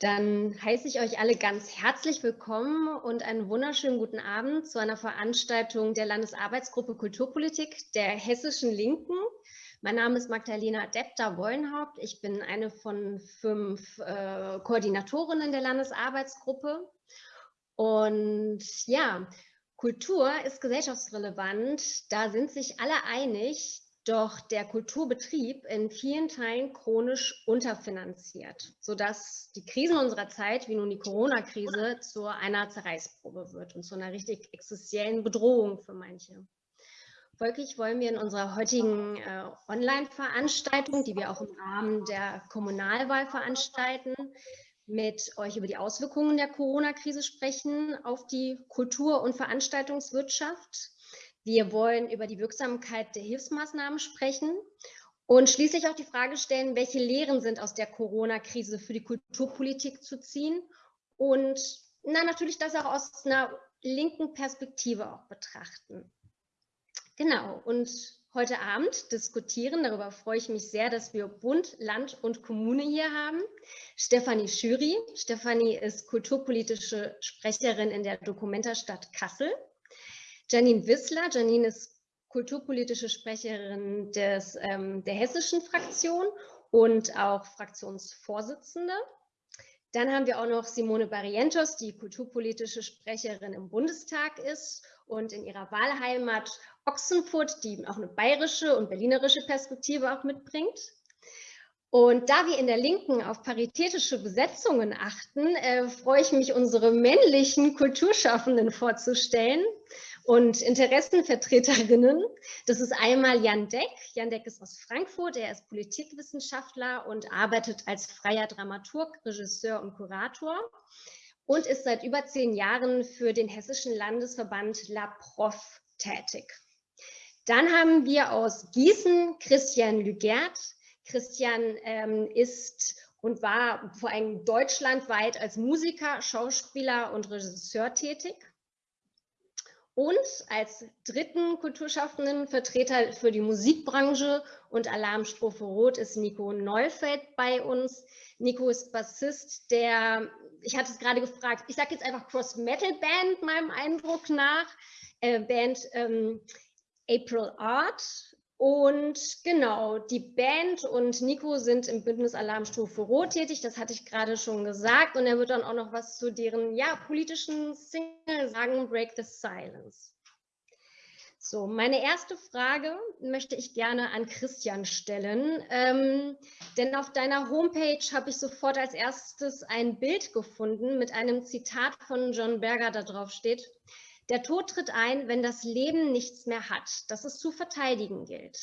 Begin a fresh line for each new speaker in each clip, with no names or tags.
Dann heiße ich euch alle ganz herzlich willkommen und einen wunderschönen guten Abend zu einer Veranstaltung der Landesarbeitsgruppe Kulturpolitik der Hessischen Linken. Mein Name ist Magdalena Depter-Wollenhaupt. Ich bin eine von fünf äh, Koordinatorinnen der Landesarbeitsgruppe. Und ja, Kultur ist gesellschaftsrelevant. Da sind sich alle einig, doch der Kulturbetrieb in vielen Teilen chronisch unterfinanziert, sodass die Krisen unserer Zeit, wie nun die Corona-Krise, zu einer Zerreißprobe wird und zu einer richtig existenziellen Bedrohung für manche. Folglich wollen wir in unserer heutigen äh, Online-Veranstaltung, die wir auch im Rahmen der Kommunalwahl veranstalten, mit euch über die Auswirkungen der Corona-Krise sprechen auf die Kultur- und Veranstaltungswirtschaft, wir wollen über die Wirksamkeit der Hilfsmaßnahmen sprechen und schließlich auch die Frage stellen, welche Lehren sind aus der Corona-Krise für die Kulturpolitik zu ziehen und na, natürlich das auch aus einer linken Perspektive auch betrachten. Genau, und heute Abend diskutieren, darüber freue ich mich sehr, dass wir Bund, Land und Kommune hier haben. Stefanie Schüri. Stefanie ist kulturpolitische Sprecherin in der Dokumenta-Stadt Kassel. Janine Wissler. Janine ist kulturpolitische Sprecherin des, ähm, der hessischen Fraktion und auch Fraktionsvorsitzende. Dann haben wir auch noch Simone Barrientos, die kulturpolitische Sprecherin im Bundestag ist und in ihrer Wahlheimat Ochsenfurt, die auch eine bayerische und berlinerische Perspektive auch mitbringt. Und da wir in der Linken auf paritätische Besetzungen achten, äh, freue ich mich, unsere männlichen Kulturschaffenden vorzustellen und Interessenvertreterinnen. Das ist einmal Jan Deck. Jan Deck ist aus Frankfurt, er ist Politikwissenschaftler und arbeitet als freier Dramaturg, Regisseur und Kurator und ist seit über zehn Jahren für den Hessischen Landesverband La Prof tätig. Dann haben wir aus Gießen Christian Lügert. Christian ähm, ist und war vor allem deutschlandweit als Musiker, Schauspieler und Regisseur tätig. Und als dritten Kulturschaffenden Vertreter für die Musikbranche und Alarmstrophe Rot ist Nico Neufeld bei uns. Nico ist Bassist der, ich hatte es gerade gefragt, ich sage jetzt einfach Cross-Metal-Band meinem Eindruck nach, äh, Band ähm, April Art und genau, die Band und Nico sind im Bündnis Alarmstufe Rot tätig, das hatte ich gerade schon gesagt. Und er wird dann auch noch was zu deren ja, politischen Single sagen, Break the Silence. So, meine erste Frage möchte ich gerne an Christian stellen, ähm, denn auf deiner Homepage habe ich sofort als erstes ein Bild gefunden mit einem Zitat von John Berger, da drauf steht, der Tod tritt ein, wenn das Leben nichts mehr hat, das es zu verteidigen gilt.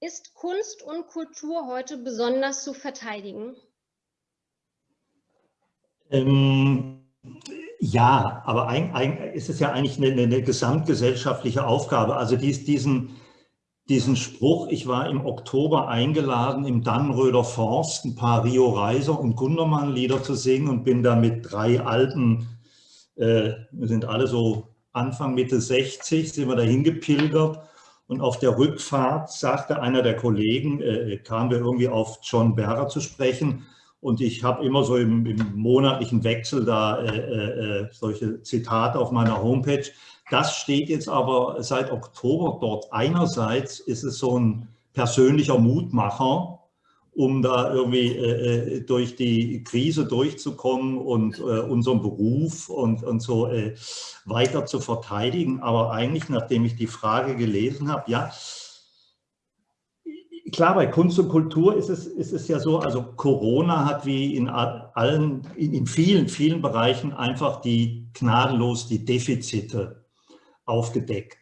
Ist Kunst und Kultur heute besonders zu verteidigen?
Ähm, ja, aber ein, ein, ist es ja eigentlich eine, eine gesamtgesellschaftliche Aufgabe. Also dies, diesen, diesen Spruch, ich war im Oktober eingeladen, im Dannröder Forst ein paar Rio Reiser und Gundermann Lieder zu singen und bin da mit drei alten äh, wir sind alle so Anfang, Mitte 60, sind wir dahin gepilgert und auf der Rückfahrt sagte einer der Kollegen, äh, kamen wir irgendwie auf John Berger zu sprechen und ich habe immer so im, im, monatlichen Wechsel da äh, äh, solche Zitate auf meiner Homepage. Das steht jetzt aber seit Oktober dort. Einerseits ist es so ein persönlicher Mutmacher, um da irgendwie äh, äh, durch die Krise durchzukommen und äh, unseren Beruf und, und so äh, weiter zu verteidigen. Aber eigentlich, nachdem ich die Frage gelesen habe, ja, klar, bei Kunst und Kultur ist es, ist es ja so, also Corona hat wie in allen, in vielen, vielen Bereichen einfach die gnadenlos die Defizite aufgedeckt.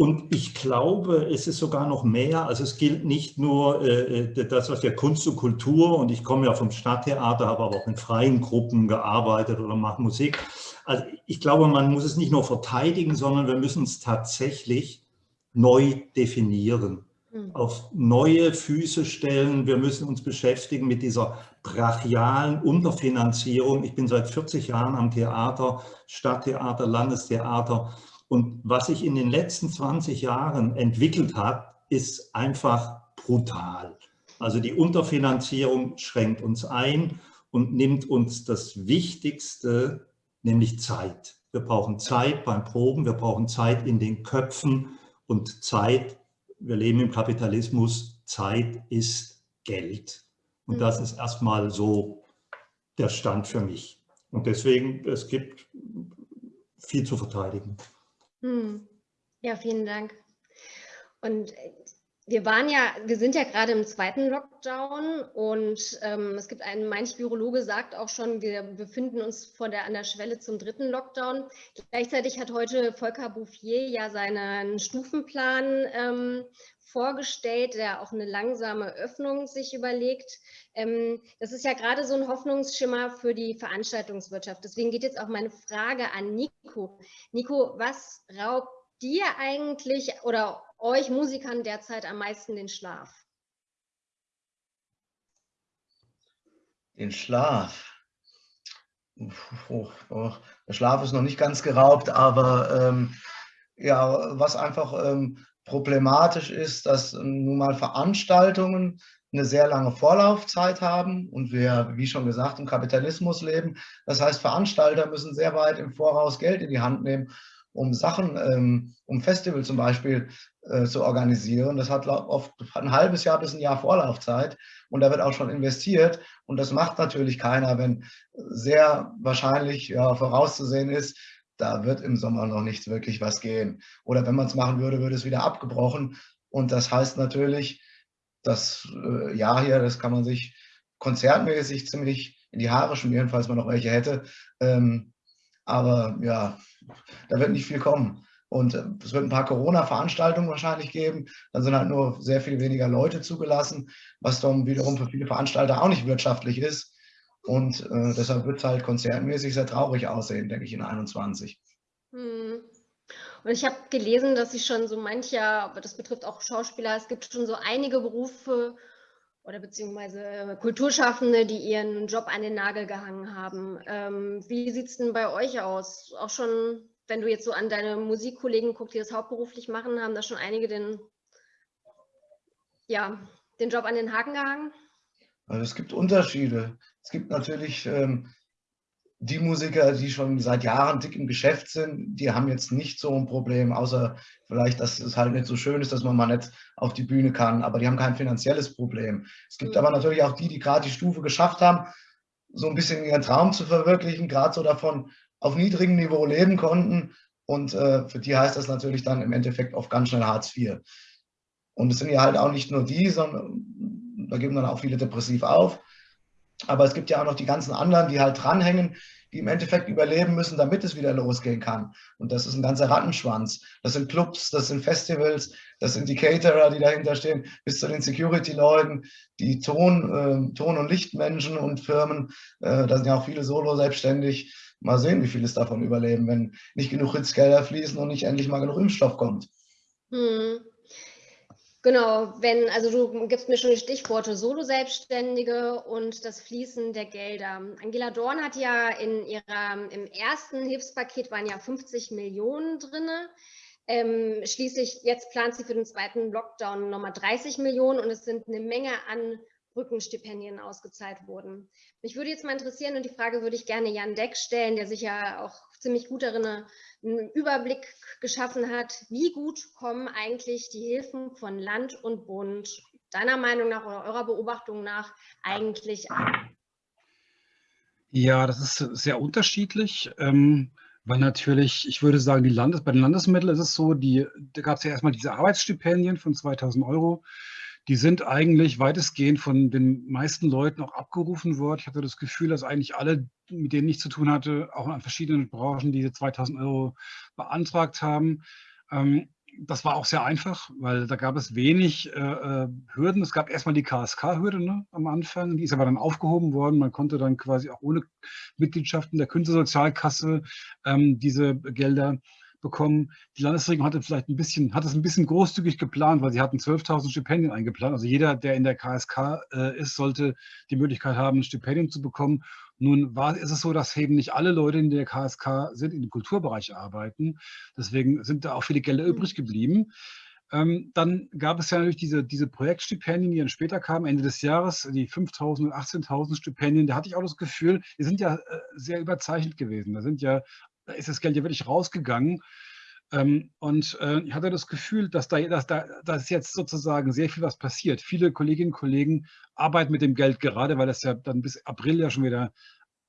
Und ich glaube, es ist sogar noch mehr. Also es gilt nicht nur äh, äh, das, was wir Kunst und Kultur, und ich komme ja vom Stadttheater, habe aber auch in freien Gruppen gearbeitet oder mache Musik. Also ich glaube, man muss es nicht nur verteidigen, sondern wir müssen es tatsächlich neu definieren, mhm. auf neue Füße stellen. Wir müssen uns beschäftigen mit dieser brachialen Unterfinanzierung. Ich bin seit 40 Jahren am Theater, Stadttheater, Landestheater und was sich in den letzten 20 Jahren entwickelt hat, ist einfach brutal. Also die Unterfinanzierung schränkt uns ein und nimmt uns das Wichtigste, nämlich Zeit. Wir brauchen Zeit beim Proben, wir brauchen Zeit in den Köpfen und Zeit, wir leben im Kapitalismus, Zeit ist Geld. Und das mhm. ist erstmal so der Stand für mich. Und deswegen, es gibt viel zu verteidigen.
Hm. Ja, vielen Dank. Und wir waren ja, wir sind ja gerade im zweiten Lockdown und ähm, es gibt einen, manch Virologe sagt auch schon, wir befinden uns vor der, an der Schwelle zum dritten Lockdown. Gleichzeitig hat heute Volker Bouffier ja seinen Stufenplan ähm, vorgestellt, der auch eine langsame Öffnung sich überlegt. Ähm, das ist ja gerade so ein Hoffnungsschimmer für die Veranstaltungswirtschaft. Deswegen geht jetzt auch meine Frage an Nico. Nico, was raubt dir eigentlich oder euch Musikern derzeit am meisten den Schlaf?
Den Schlaf. Oh, oh, der Schlaf ist noch nicht ganz geraubt, aber ähm, ja, was einfach ähm, problematisch ist, dass nun mal Veranstaltungen eine sehr lange Vorlaufzeit haben und wir, wie schon gesagt, im Kapitalismus leben. Das heißt, Veranstalter müssen sehr weit im Voraus Geld in die Hand nehmen um Sachen, ähm, um Festival zum Beispiel äh, zu organisieren. Das hat oft ein halbes Jahr bis ein Jahr Vorlaufzeit und da wird auch schon investiert und das macht natürlich keiner, wenn sehr wahrscheinlich ja, vorauszusehen ist, da wird im Sommer noch nichts wirklich was gehen. Oder wenn man es machen würde, würde es wieder abgebrochen und das heißt natürlich, das äh, Jahr hier, das kann man sich konzertmäßig ziemlich in die Haare schmieren, falls man noch welche hätte. Ähm, aber ja, da wird nicht viel kommen. Und äh, es wird ein paar Corona-Veranstaltungen wahrscheinlich geben. Dann sind halt nur sehr viel weniger Leute zugelassen, was dann wiederum für viele Veranstalter auch nicht wirtschaftlich ist. Und äh, deshalb wird es halt konzertmäßig sehr traurig aussehen, denke ich, in 21. Hm.
Und ich habe gelesen, dass sich schon so mancher, aber das betrifft auch Schauspieler, es gibt schon so einige Berufe oder beziehungsweise Kulturschaffende, die ihren Job an den Nagel gehangen haben. Ähm, wie sieht es denn bei euch aus? Auch schon, wenn du jetzt so an deine Musikkollegen guckst, die das hauptberuflich machen, haben da schon einige den, ja, den Job an den Haken gehangen?
Also es gibt Unterschiede. Es gibt natürlich ähm, die Musiker, die schon seit Jahren dick im Geschäft sind, die haben jetzt nicht so ein Problem, außer vielleicht, dass es halt nicht so schön ist, dass man mal nicht auf die Bühne kann, aber die haben kein finanzielles Problem. Es gibt mhm. aber natürlich auch die, die gerade die Stufe geschafft haben, so ein bisschen ihren Traum zu verwirklichen, gerade so davon auf niedrigem Niveau leben konnten und äh, für die heißt das natürlich dann im Endeffekt oft ganz schnell Hartz IV. Und es sind ja halt auch nicht nur die, sondern da geben dann auch viele depressiv auf. Aber es gibt ja auch noch die ganzen anderen, die halt dranhängen, die im Endeffekt überleben müssen, damit es wieder losgehen kann. Und das ist ein ganzer Rattenschwanz. Das sind Clubs, das sind Festivals, das sind die Caterer, die dahinter stehen, bis zu den Security-Leuten, die Ton, äh, Ton- und Lichtmenschen und Firmen. Äh, da sind ja auch viele Solo selbstständig. Mal sehen, wie viele es davon überleben, wenn nicht genug Hitzgelder fließen und nicht endlich mal genug Impfstoff kommt. Hm.
Genau, wenn, also du gibst mir schon die Stichworte Solo-Selbstständige und das Fließen der Gelder. Angela Dorn hat ja in ihrer, im ersten Hilfspaket waren ja 50 Millionen drin. Ähm, schließlich, jetzt plant sie für den zweiten Lockdown nochmal 30 Millionen und es sind eine Menge an Brückenstipendien ausgezahlt wurden. Mich würde jetzt mal interessieren und die Frage würde ich gerne Jan Deck stellen, der sich ja auch ziemlich gut darin einen Überblick geschaffen hat, wie gut kommen eigentlich die Hilfen von Land und Bund deiner Meinung nach oder eurer Beobachtung nach eigentlich an?
Ja, das ist sehr unterschiedlich, ähm, weil natürlich, ich würde sagen, die Landes bei den Landesmitteln ist es so, die, da gab es ja erstmal diese Arbeitsstipendien von 2000 Euro die sind eigentlich weitestgehend von den meisten Leuten auch abgerufen worden. Ich hatte das Gefühl, dass eigentlich alle, mit denen ich zu tun hatte, auch an verschiedenen Branchen diese 2000 Euro beantragt haben. Ähm, das war auch sehr einfach, weil da gab es wenig äh, äh Hürden. Es gab erstmal die KSK-Hürde ne, am Anfang, die ist aber dann aufgehoben worden. Man konnte dann quasi auch ohne Mitgliedschaft in der Künstlersozialkasse ähm, diese Gelder bekommen. Die Landesregierung hatte vielleicht ein bisschen, hat es ein bisschen großzügig geplant, weil sie hatten 12.000 Stipendien eingeplant. Also jeder, der in der KSK äh, ist, sollte die Möglichkeit haben, ein Stipendium zu bekommen. Nun war, ist es so, dass eben nicht alle Leute in der KSK sind, in dem Kulturbereich arbeiten. Deswegen sind da auch viele Gelder mhm. übrig geblieben. Ähm, dann gab es ja natürlich diese, diese Projektstipendien, die dann später kamen, Ende des Jahres, die 5.000 und 18.000 Stipendien. Da hatte ich auch das Gefühl, die sind ja äh, sehr überzeichnet gewesen. Da, sind ja, da ist das Geld ja wirklich rausgegangen. Ähm, und äh, ich hatte das Gefühl, dass da, dass da dass jetzt sozusagen sehr viel was passiert. Viele Kolleginnen und Kollegen arbeiten mit dem Geld gerade, weil das ja dann bis April ja schon wieder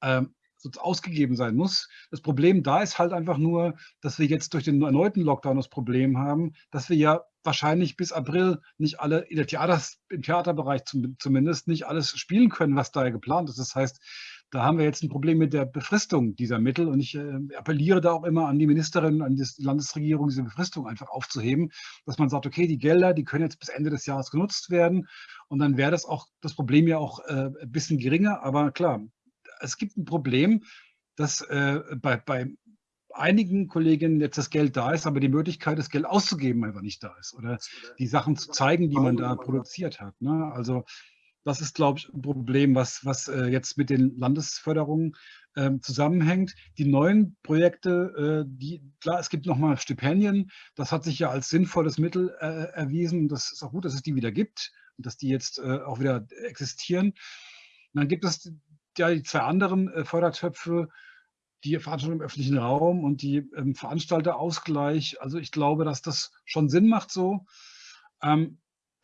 ähm, ausgegeben sein muss. Das Problem da ist halt einfach nur, dass wir jetzt durch den erneuten Lockdown das Problem haben, dass wir ja wahrscheinlich bis April nicht alle, im Theaterbereich zum, zumindest, nicht alles spielen können, was da geplant ist. Das heißt, da haben wir jetzt ein Problem mit der Befristung dieser Mittel und ich äh, appelliere da auch immer an die Ministerin, an die Landesregierung, diese Befristung einfach aufzuheben, dass man sagt, okay, die Gelder, die können jetzt bis Ende des Jahres genutzt werden und dann wäre das auch das Problem ja auch äh, ein bisschen geringer, aber klar, es gibt ein Problem, dass äh, bei, bei einigen Kolleginnen jetzt das Geld da ist, aber die Möglichkeit, das Geld auszugeben, einfach nicht da ist. Oder die Sachen zu zeigen, die man da produziert hat. Ne? Also das ist, glaube ich, ein Problem, was, was äh, jetzt mit den Landesförderungen äh, zusammenhängt. Die neuen Projekte, äh, die, klar, es gibt nochmal Stipendien. Das hat sich ja als sinnvolles Mittel äh, erwiesen. Das ist auch gut, dass es die wieder gibt und dass die jetzt äh, auch wieder existieren. Und dann gibt es ja die zwei anderen äh, Fördertöpfe, die Veranstaltung im öffentlichen Raum und die ähm, Veranstalterausgleich. Also ich glaube, dass das schon Sinn macht so. Ähm,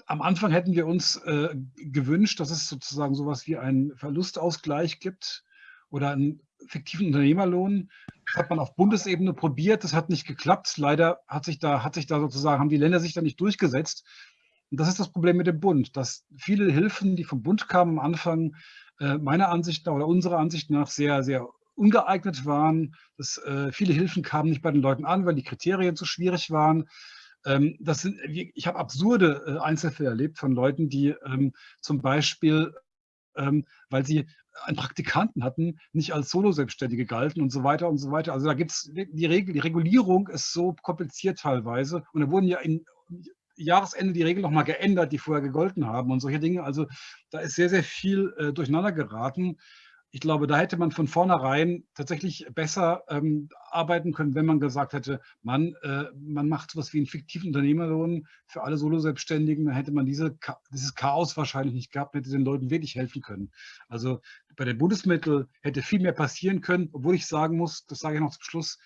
am Anfang hätten wir uns äh, gewünscht, dass es sozusagen sowas wie einen Verlustausgleich gibt oder einen fiktiven Unternehmerlohn. Das hat man auf Bundesebene probiert, das hat nicht geklappt. Leider hat sich da, hat sich da sozusagen, haben die Länder sich da nicht durchgesetzt. Und das ist das Problem mit dem Bund, dass viele Hilfen, die vom Bund kamen am Anfang, äh, meiner Ansicht nach oder unserer Ansicht nach sehr, sehr ungeeignet waren. Dass, äh, viele Hilfen kamen nicht bei den Leuten an, weil die Kriterien zu schwierig waren. Ähm, das sind, ich habe absurde äh, Einzelfälle erlebt von Leuten, die ähm, zum Beispiel, ähm, weil sie einen Praktikanten hatten, nicht als Solo-Selbstständige galten und so weiter und so weiter. Also da gibt es die Regel, die Regulierung ist so kompliziert teilweise und da wurden ja in Jahresende die Regeln nochmal geändert, die vorher gegolten haben und solche Dinge. Also da ist sehr, sehr viel äh, durcheinander geraten ich glaube, da hätte man von vornherein tatsächlich besser ähm, arbeiten können, wenn man gesagt hätte, man, äh, man macht sowas wie einen fiktiven Unternehmerlohn für alle Solo-Selbstständigen, dann hätte man diese, dieses Chaos wahrscheinlich nicht gehabt, hätte den Leuten wirklich helfen können. Also bei den Bundesmitteln hätte viel mehr passieren können, obwohl ich sagen muss, das sage ich noch zum Schluss,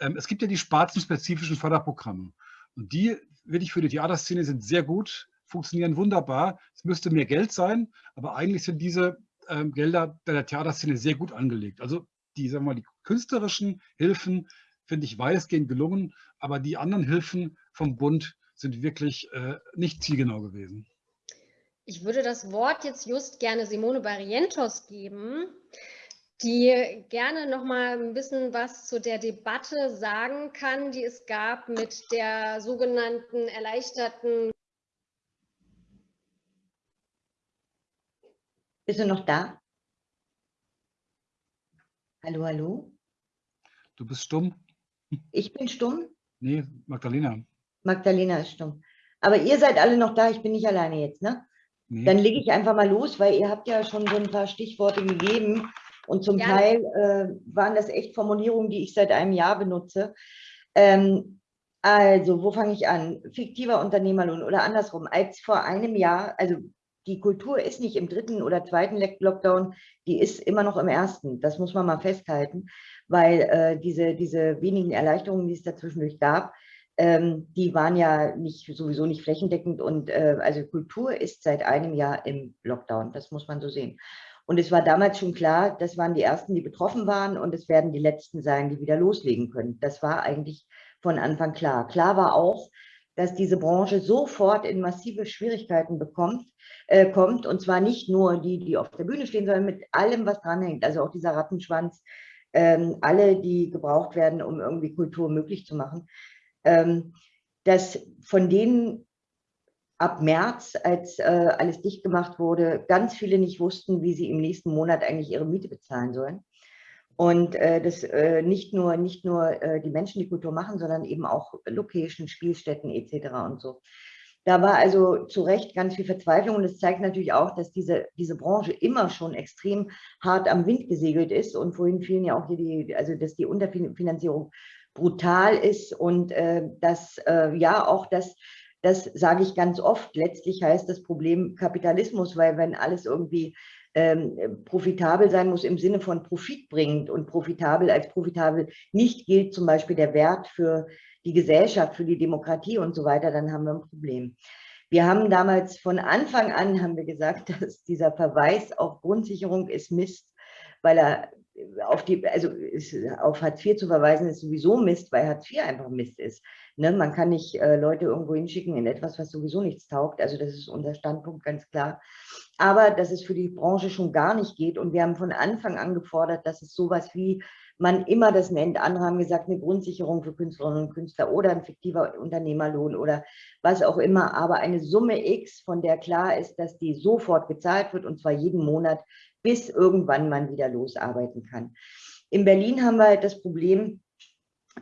ähm, es gibt ja die spartenspezifischen Förderprogramme. Und die, wirklich für die Theaterszene, sind sehr gut, funktionieren wunderbar. Es müsste mehr Geld sein, aber eigentlich sind diese ähm, Gelder der Theaterszene sehr gut angelegt. Also die, sagen wir mal, die künstlerischen Hilfen finde ich weitestgehend gelungen, aber die anderen Hilfen vom Bund sind wirklich äh, nicht zielgenau gewesen.
Ich würde das Wort jetzt just gerne Simone Barrientos geben, die gerne noch mal ein bisschen was zu der Debatte sagen kann, die es gab mit der sogenannten erleichterten
Bist du noch da? Hallo, hallo?
Du bist stumm?
Ich bin stumm?
Nee, Magdalena.
Magdalena ist stumm. Aber ihr seid alle noch da, ich bin nicht alleine jetzt, ne? Nee. Dann lege ich einfach mal los, weil ihr habt ja schon so ein paar Stichworte gegeben und zum ja. Teil äh, waren das echt Formulierungen, die ich seit einem Jahr benutze. Ähm, also, wo fange ich an? Fiktiver Unternehmerlohn oder andersrum. Als vor einem Jahr, also die Kultur ist nicht im dritten oder zweiten Lockdown, die ist immer noch im ersten. Das muss man mal festhalten, weil äh, diese, diese wenigen Erleichterungen, die es dazwischendurch gab, ähm, die waren ja nicht, sowieso nicht flächendeckend. Und äh, also Kultur ist seit einem Jahr im Lockdown. Das muss man so sehen. Und es war damals schon klar, das waren die Ersten, die betroffen waren und es werden die Letzten sein, die wieder loslegen können. Das war eigentlich von Anfang klar. Klar war auch, dass diese Branche sofort in massive Schwierigkeiten bekommt, äh, kommt. Und zwar nicht nur die, die auf der Bühne stehen, sondern mit allem, was dranhängt. Also auch dieser Rattenschwanz, ähm, alle, die gebraucht werden, um irgendwie Kultur möglich zu machen. Ähm, dass von denen ab März, als äh, alles dicht gemacht wurde, ganz viele nicht wussten, wie sie im nächsten Monat eigentlich ihre Miete bezahlen sollen. Und äh, das äh, nicht nur, nicht nur äh, die Menschen die Kultur machen, sondern eben auch Location, Spielstätten etc. und so. Da war also zu Recht ganz viel Verzweiflung und es zeigt natürlich auch, dass diese, diese Branche immer schon extrem hart am Wind gesegelt ist und vorhin fielen ja auch hier die, also dass die Unterfinanzierung brutal ist und äh, dass äh, ja auch das Das sage ich ganz oft. Letztlich heißt das Problem Kapitalismus, weil wenn alles irgendwie ähm, profitabel sein muss im Sinne von Profit bringt und profitabel als profitabel nicht gilt zum Beispiel der Wert für die Gesellschaft, für die Demokratie und so weiter, dann haben wir ein Problem. Wir haben damals von Anfang an haben wir gesagt, dass dieser Verweis auf Grundsicherung ist Mist, weil er auf die, also auf Hartz IV zu verweisen ist sowieso Mist, weil Hartz IV einfach Mist ist. Ne? Man kann nicht äh, Leute irgendwo hinschicken in etwas, was sowieso nichts taugt. Also das ist unser Standpunkt ganz klar. Aber dass es für die Branche schon gar nicht geht. Und wir haben von Anfang an gefordert, dass es sowas wie man immer das nennt. Andere haben gesagt, eine Grundsicherung für Künstlerinnen und Künstler oder ein fiktiver Unternehmerlohn oder was auch immer. Aber eine Summe X, von der klar ist, dass die sofort gezahlt wird und zwar jeden Monat, bis irgendwann man wieder losarbeiten kann. In Berlin haben wir halt das Problem,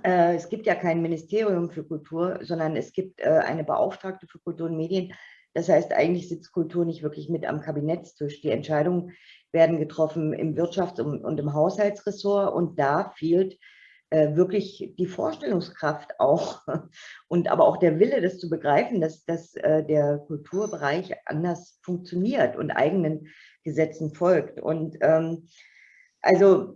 äh, es gibt ja kein Ministerium für Kultur, sondern es gibt äh, eine Beauftragte für Kultur und Medien. Das heißt, eigentlich sitzt Kultur nicht wirklich mit am Kabinettstisch. Die Entscheidungen werden getroffen im Wirtschafts- und im Haushaltsressort und da fehlt äh, wirklich die Vorstellungskraft auch und aber auch der Wille, das zu begreifen, dass, dass äh, der Kulturbereich anders funktioniert und eigenen Gesetzen folgt. Und ähm, also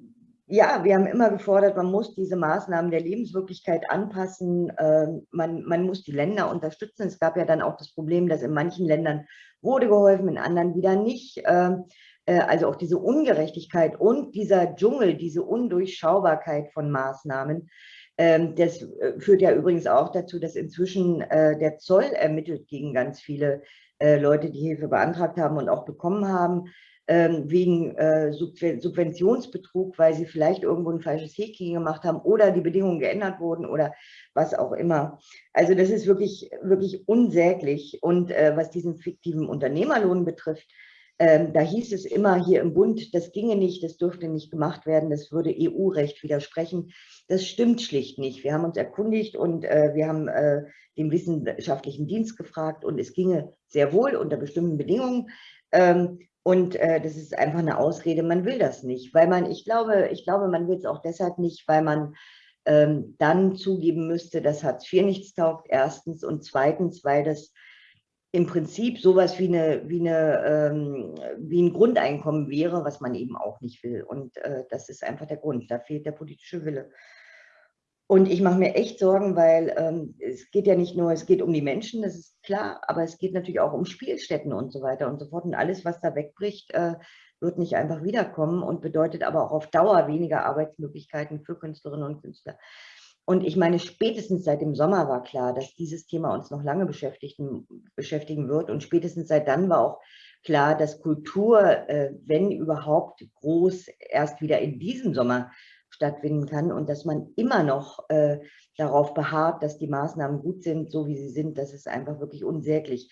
ja, wir haben immer gefordert, man muss diese Maßnahmen der Lebenswirklichkeit anpassen, ähm, man, man muss die Länder unterstützen. Es gab ja dann auch das Problem, dass in manchen Ländern wurde geholfen, in anderen wieder nicht. Ähm, äh, also auch diese Ungerechtigkeit und dieser Dschungel, diese Undurchschaubarkeit von Maßnahmen, ähm, das äh, führt ja übrigens auch dazu, dass inzwischen äh, der Zoll ermittelt gegen ganz viele Leute, die Hilfe beantragt haben und auch bekommen haben. Ähm, wegen äh, Subventionsbetrug, weil sie vielleicht irgendwo ein falsches Häkchen gemacht haben oder die Bedingungen geändert wurden oder was auch immer. Also das ist wirklich, wirklich unsäglich. Und äh, was diesen fiktiven Unternehmerlohn betrifft, ähm, da hieß es immer hier im Bund, das ginge nicht, das dürfte nicht gemacht werden, das würde EU-Recht widersprechen. Das stimmt schlicht nicht. Wir haben uns erkundigt und äh, wir haben äh, den wissenschaftlichen Dienst gefragt und es ginge sehr wohl unter bestimmten Bedingungen. Ähm, und äh, das ist einfach eine Ausrede, man will das nicht, weil man, ich glaube, ich glaube, man will es auch deshalb nicht, weil man ähm, dann zugeben müsste, dass Hartz IV nichts taugt, erstens, und zweitens, weil das im Prinzip sowas wie, eine, wie, eine, ähm, wie ein Grundeinkommen wäre, was man eben auch nicht will. Und äh, das ist einfach der Grund, da fehlt der politische Wille. Und ich mache mir echt Sorgen, weil ähm, es geht ja nicht nur, es geht um die Menschen, das ist klar, aber es geht natürlich auch um Spielstätten und so weiter und so fort. Und alles, was da wegbricht, äh, wird nicht einfach wiederkommen und bedeutet aber auch auf Dauer weniger Arbeitsmöglichkeiten für Künstlerinnen und Künstler. Und ich meine, spätestens seit dem Sommer war klar, dass dieses Thema uns noch lange beschäftigen, beschäftigen wird. Und spätestens seit dann war auch klar, dass Kultur, äh, wenn überhaupt groß, erst wieder in diesem Sommer stattfinden kann und dass man immer noch äh, darauf beharrt, dass die Maßnahmen gut sind, so wie sie sind, das ist einfach wirklich unsäglich.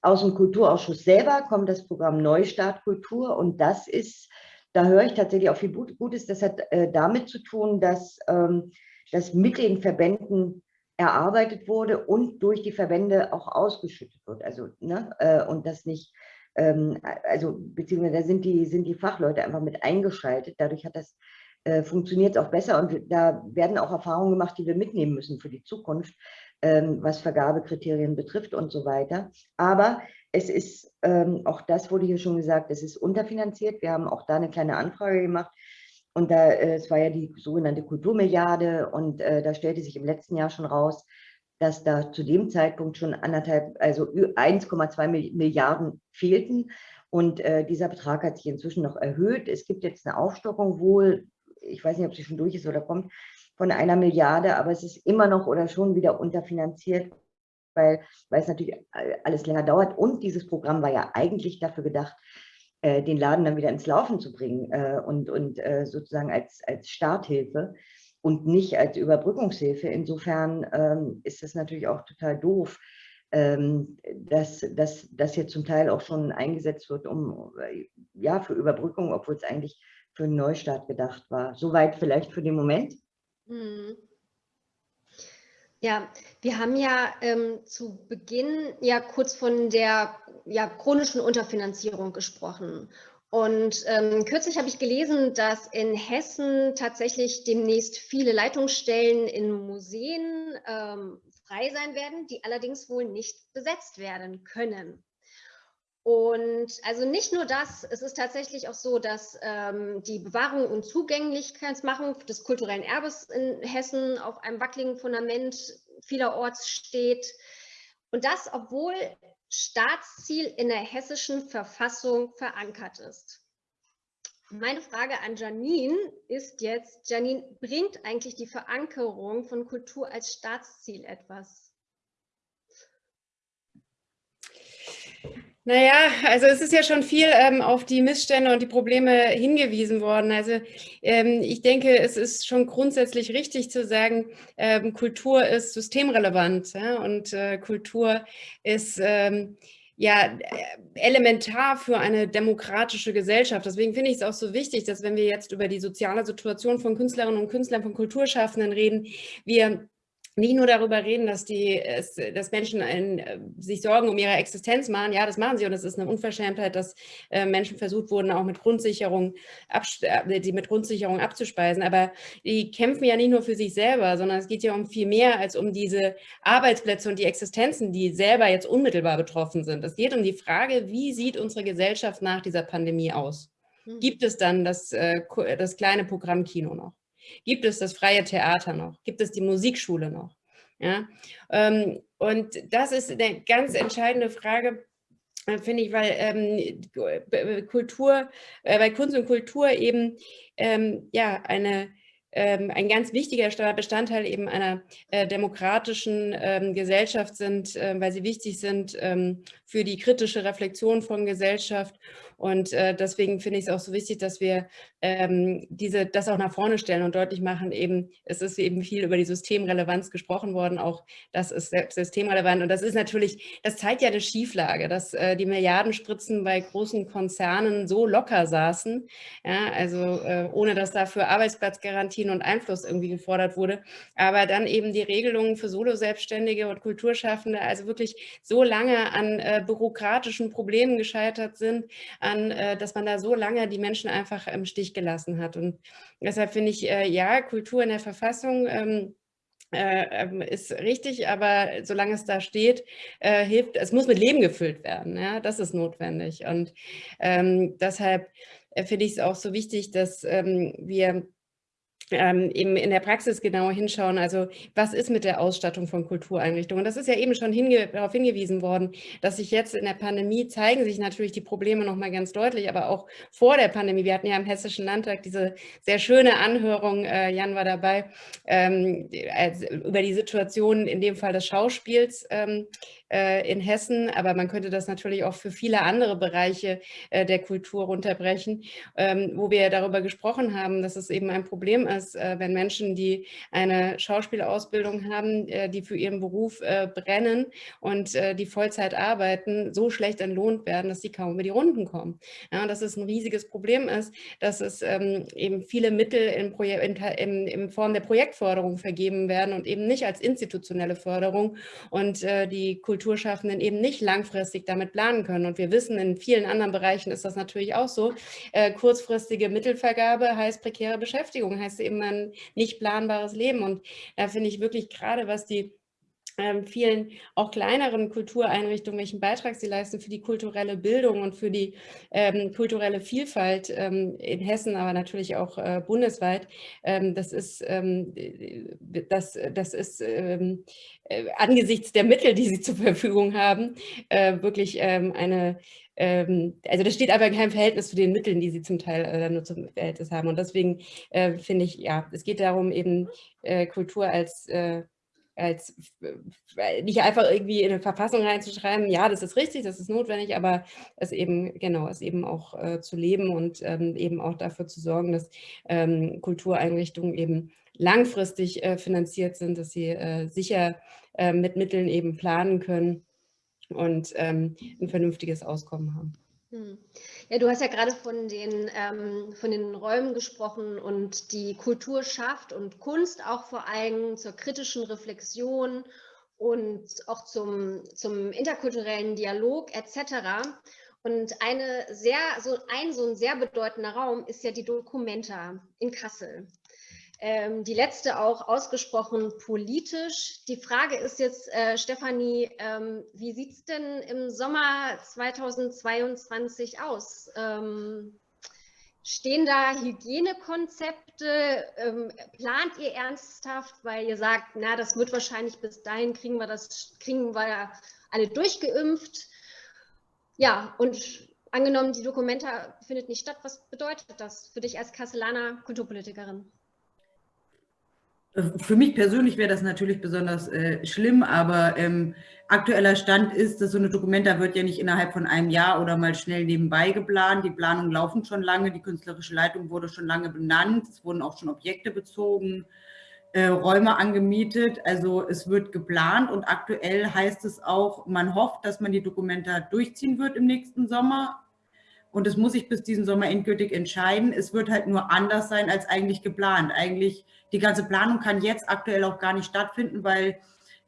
Aus dem Kulturausschuss selber kommt das Programm Neustart Kultur und das ist, da höre ich tatsächlich auch viel Gutes, das hat äh, damit zu tun, dass ähm, das mit den Verbänden erarbeitet wurde und durch die Verbände auch ausgeschüttet wird. Also, ne, äh, und das nicht, ähm, also beziehungsweise da sind die, sind die Fachleute einfach mit eingeschaltet. Dadurch hat das äh, funktioniert es auch besser und da werden auch Erfahrungen gemacht, die wir mitnehmen müssen für die Zukunft, ähm, was Vergabekriterien betrifft und so weiter. Aber es ist, ähm, auch das wurde hier schon gesagt, es ist unterfinanziert. Wir haben auch da eine kleine Anfrage gemacht und da, äh, es war ja die sogenannte Kulturmilliarde und äh, da stellte sich im letzten Jahr schon raus, dass da zu dem Zeitpunkt schon anderthalb, also 1,2 Milliarden fehlten. Und äh, dieser Betrag hat sich inzwischen noch erhöht. Es gibt jetzt eine Aufstockung wohl ich weiß nicht, ob sie schon durch ist oder kommt, von einer Milliarde, aber es ist immer noch oder schon wieder unterfinanziert, weil, weil es natürlich alles länger dauert. Und dieses Programm war ja eigentlich dafür gedacht, äh, den Laden dann wieder ins Laufen zu bringen äh, und, und äh, sozusagen als, als Starthilfe und nicht als Überbrückungshilfe. Insofern ähm, ist das natürlich auch total doof, ähm, dass, dass das hier zum Teil auch schon eingesetzt wird, um ja für Überbrückung, obwohl es eigentlich für einen Neustart gedacht war. Soweit vielleicht für den Moment. Mhm.
Ja, wir haben ja ähm, zu Beginn ja kurz von der ja, chronischen Unterfinanzierung gesprochen. Und ähm, kürzlich habe ich gelesen, dass in Hessen tatsächlich demnächst viele Leitungsstellen in Museen ähm, frei sein werden, die allerdings wohl nicht besetzt werden können. Und also nicht nur das, es ist tatsächlich auch so, dass ähm, die Bewahrung und Zugänglichkeitsmachung des kulturellen Erbes in Hessen auf einem wackeligen Fundament vielerorts steht. Und das, obwohl Staatsziel in der hessischen Verfassung verankert ist. Meine Frage an Janine ist jetzt, Janine, bringt eigentlich die Verankerung von Kultur als Staatsziel etwas?
Naja, also es ist ja schon viel ähm, auf die Missstände und die Probleme hingewiesen worden. Also ähm, ich denke, es ist schon grundsätzlich richtig zu sagen, ähm, Kultur ist systemrelevant ja? und äh, Kultur ist ähm, ja elementar für eine demokratische Gesellschaft. Deswegen finde ich es auch so wichtig, dass wenn wir jetzt über die soziale Situation von Künstlerinnen und Künstlern, von Kulturschaffenden reden, wir nicht nur darüber reden, dass, die, dass Menschen ein, äh, sich Sorgen um ihre Existenz machen. Ja, das machen sie und es ist eine Unverschämtheit, dass äh, Menschen versucht wurden, auch mit Grundsicherung, äh, die mit Grundsicherung abzuspeisen. Aber die kämpfen ja nicht nur für sich selber, sondern es geht ja um viel mehr als um diese Arbeitsplätze und die Existenzen, die selber jetzt unmittelbar betroffen sind. Es geht um die Frage, wie sieht unsere Gesellschaft nach dieser Pandemie aus? Hm. Gibt es dann das, das kleine Programmkino noch? Gibt es das freie Theater noch? Gibt es die Musikschule noch? Ja? Ähm, und das ist eine ganz entscheidende Frage, äh, finde ich, weil ähm, Kultur, äh, bei Kunst und Kultur eben ähm, ja eine ähm, ein ganz wichtiger Bestandteil eben einer äh, demokratischen ähm, Gesellschaft sind, äh, weil sie wichtig sind ähm, für die kritische Reflexion von Gesellschaft und äh, deswegen finde ich es auch so wichtig, dass wir ähm, diese, das auch nach vorne stellen und deutlich machen, eben, es ist eben viel über die Systemrelevanz gesprochen worden, auch das ist systemrelevant. Und das ist natürlich, das zeigt ja eine Schieflage, dass äh, die Milliardenspritzen bei großen Konzernen so locker saßen, ja, also äh, ohne dass dafür Arbeitsplatzgarantien und Einfluss irgendwie gefordert wurde, aber dann eben die Regelungen für Solo-Selbstständige und Kulturschaffende also wirklich so lange an äh, bürokratischen Problemen gescheitert sind, an, äh, dass man da so lange die Menschen einfach im Stich gelassen hat. Und deshalb finde ich, äh, ja, Kultur in der Verfassung ähm, äh, ähm, ist richtig, aber solange es da steht, hilft, es muss mit Leben gefüllt werden. Ja, das ist notwendig. Und ähm, deshalb finde ich es auch so wichtig, dass wir ähm, eben in der Praxis genauer hinschauen, also was ist mit der Ausstattung von Kultureinrichtungen? Das ist ja eben schon hinge darauf hingewiesen worden, dass sich jetzt in der Pandemie zeigen sich natürlich die Probleme nochmal ganz deutlich, aber auch vor der Pandemie. Wir hatten ja im Hessischen Landtag diese sehr schöne Anhörung, äh, Jan war dabei, ähm, als, über die Situation in dem Fall des Schauspiels ähm, äh, in Hessen, aber man könnte das natürlich auch für viele andere Bereiche äh, der Kultur runterbrechen, ähm, wo wir darüber gesprochen haben, dass es eben ein Problem ist, äh, wenn Menschen, die eine Schauspielausbildung haben, die für ihren Beruf brennen und die Vollzeit arbeiten, so schlecht entlohnt werden, dass sie kaum über die Runden kommen. Ja, und dass es ein riesiges Problem ist, dass es ähm, eben viele Mittel in, in, in, in Form der Projektförderung vergeben werden und eben nicht als institutionelle Förderung und die Kultur Kulturschaffenden eben nicht langfristig damit planen können. Und wir wissen, in vielen anderen Bereichen ist das natürlich auch so. Äh, kurzfristige Mittelvergabe heißt prekäre Beschäftigung, heißt eben ein nicht planbares Leben. Und da finde ich wirklich gerade, was die ähm, vielen auch kleineren Kultureinrichtungen, welchen Beitrag sie leisten für die kulturelle Bildung und für die ähm, kulturelle Vielfalt ähm, in Hessen, aber natürlich auch äh, bundesweit. Ähm, das ist, ähm, das, das ist äh, angesichts der Mittel, die sie zur Verfügung haben, äh, wirklich eine also das steht aber in keinem Verhältnis zu den Mitteln, die sie zum Teil äh, nur zum Verhältnis haben. Und deswegen äh, finde ich, ja, es geht darum, eben äh, Kultur als äh, als nicht einfach irgendwie in eine Verfassung reinzuschreiben, ja, das ist richtig, das ist notwendig, aber es eben, genau, es eben auch äh, zu leben und ähm, eben auch dafür zu sorgen, dass ähm, Kultureinrichtungen eben langfristig äh, finanziert sind, dass sie äh, sicher äh, mit Mitteln eben planen können und ähm, ein vernünftiges Auskommen haben.
Hm. Ja, du hast ja gerade von den, ähm, von den Räumen gesprochen und die Kultur schafft und Kunst auch vor allem zur kritischen Reflexion und auch zum, zum interkulturellen Dialog etc. Und eine sehr, so ein so ein sehr bedeutender Raum ist ja die Documenta in Kassel. Ähm, die letzte auch ausgesprochen politisch. Die Frage ist jetzt, äh, Stefanie, ähm, wie sieht es denn im Sommer 2022 aus? Ähm, stehen da Hygienekonzepte? Ähm, plant ihr ernsthaft, weil ihr sagt, na, das wird wahrscheinlich bis dahin kriegen wir das, kriegen wir alle durchgeimpft? Ja, und angenommen, die Dokumenta findet nicht statt, was bedeutet das für dich als Kastellaner Kulturpolitikerin?
Für mich persönlich wäre das natürlich besonders äh, schlimm, aber ähm, aktueller Stand ist, dass so eine Dokumenta wird ja nicht innerhalb von einem Jahr oder mal schnell nebenbei geplant. Die Planungen laufen schon lange, die künstlerische Leitung wurde schon lange benannt, es wurden auch schon Objekte bezogen, äh, Räume angemietet. Also es wird geplant und aktuell heißt es auch, man hofft, dass man die Dokumenta durchziehen wird im nächsten Sommer. Und es muss sich bis diesen Sommer endgültig entscheiden. Es wird halt nur anders sein als eigentlich geplant. Eigentlich die ganze Planung kann jetzt aktuell auch gar nicht stattfinden, weil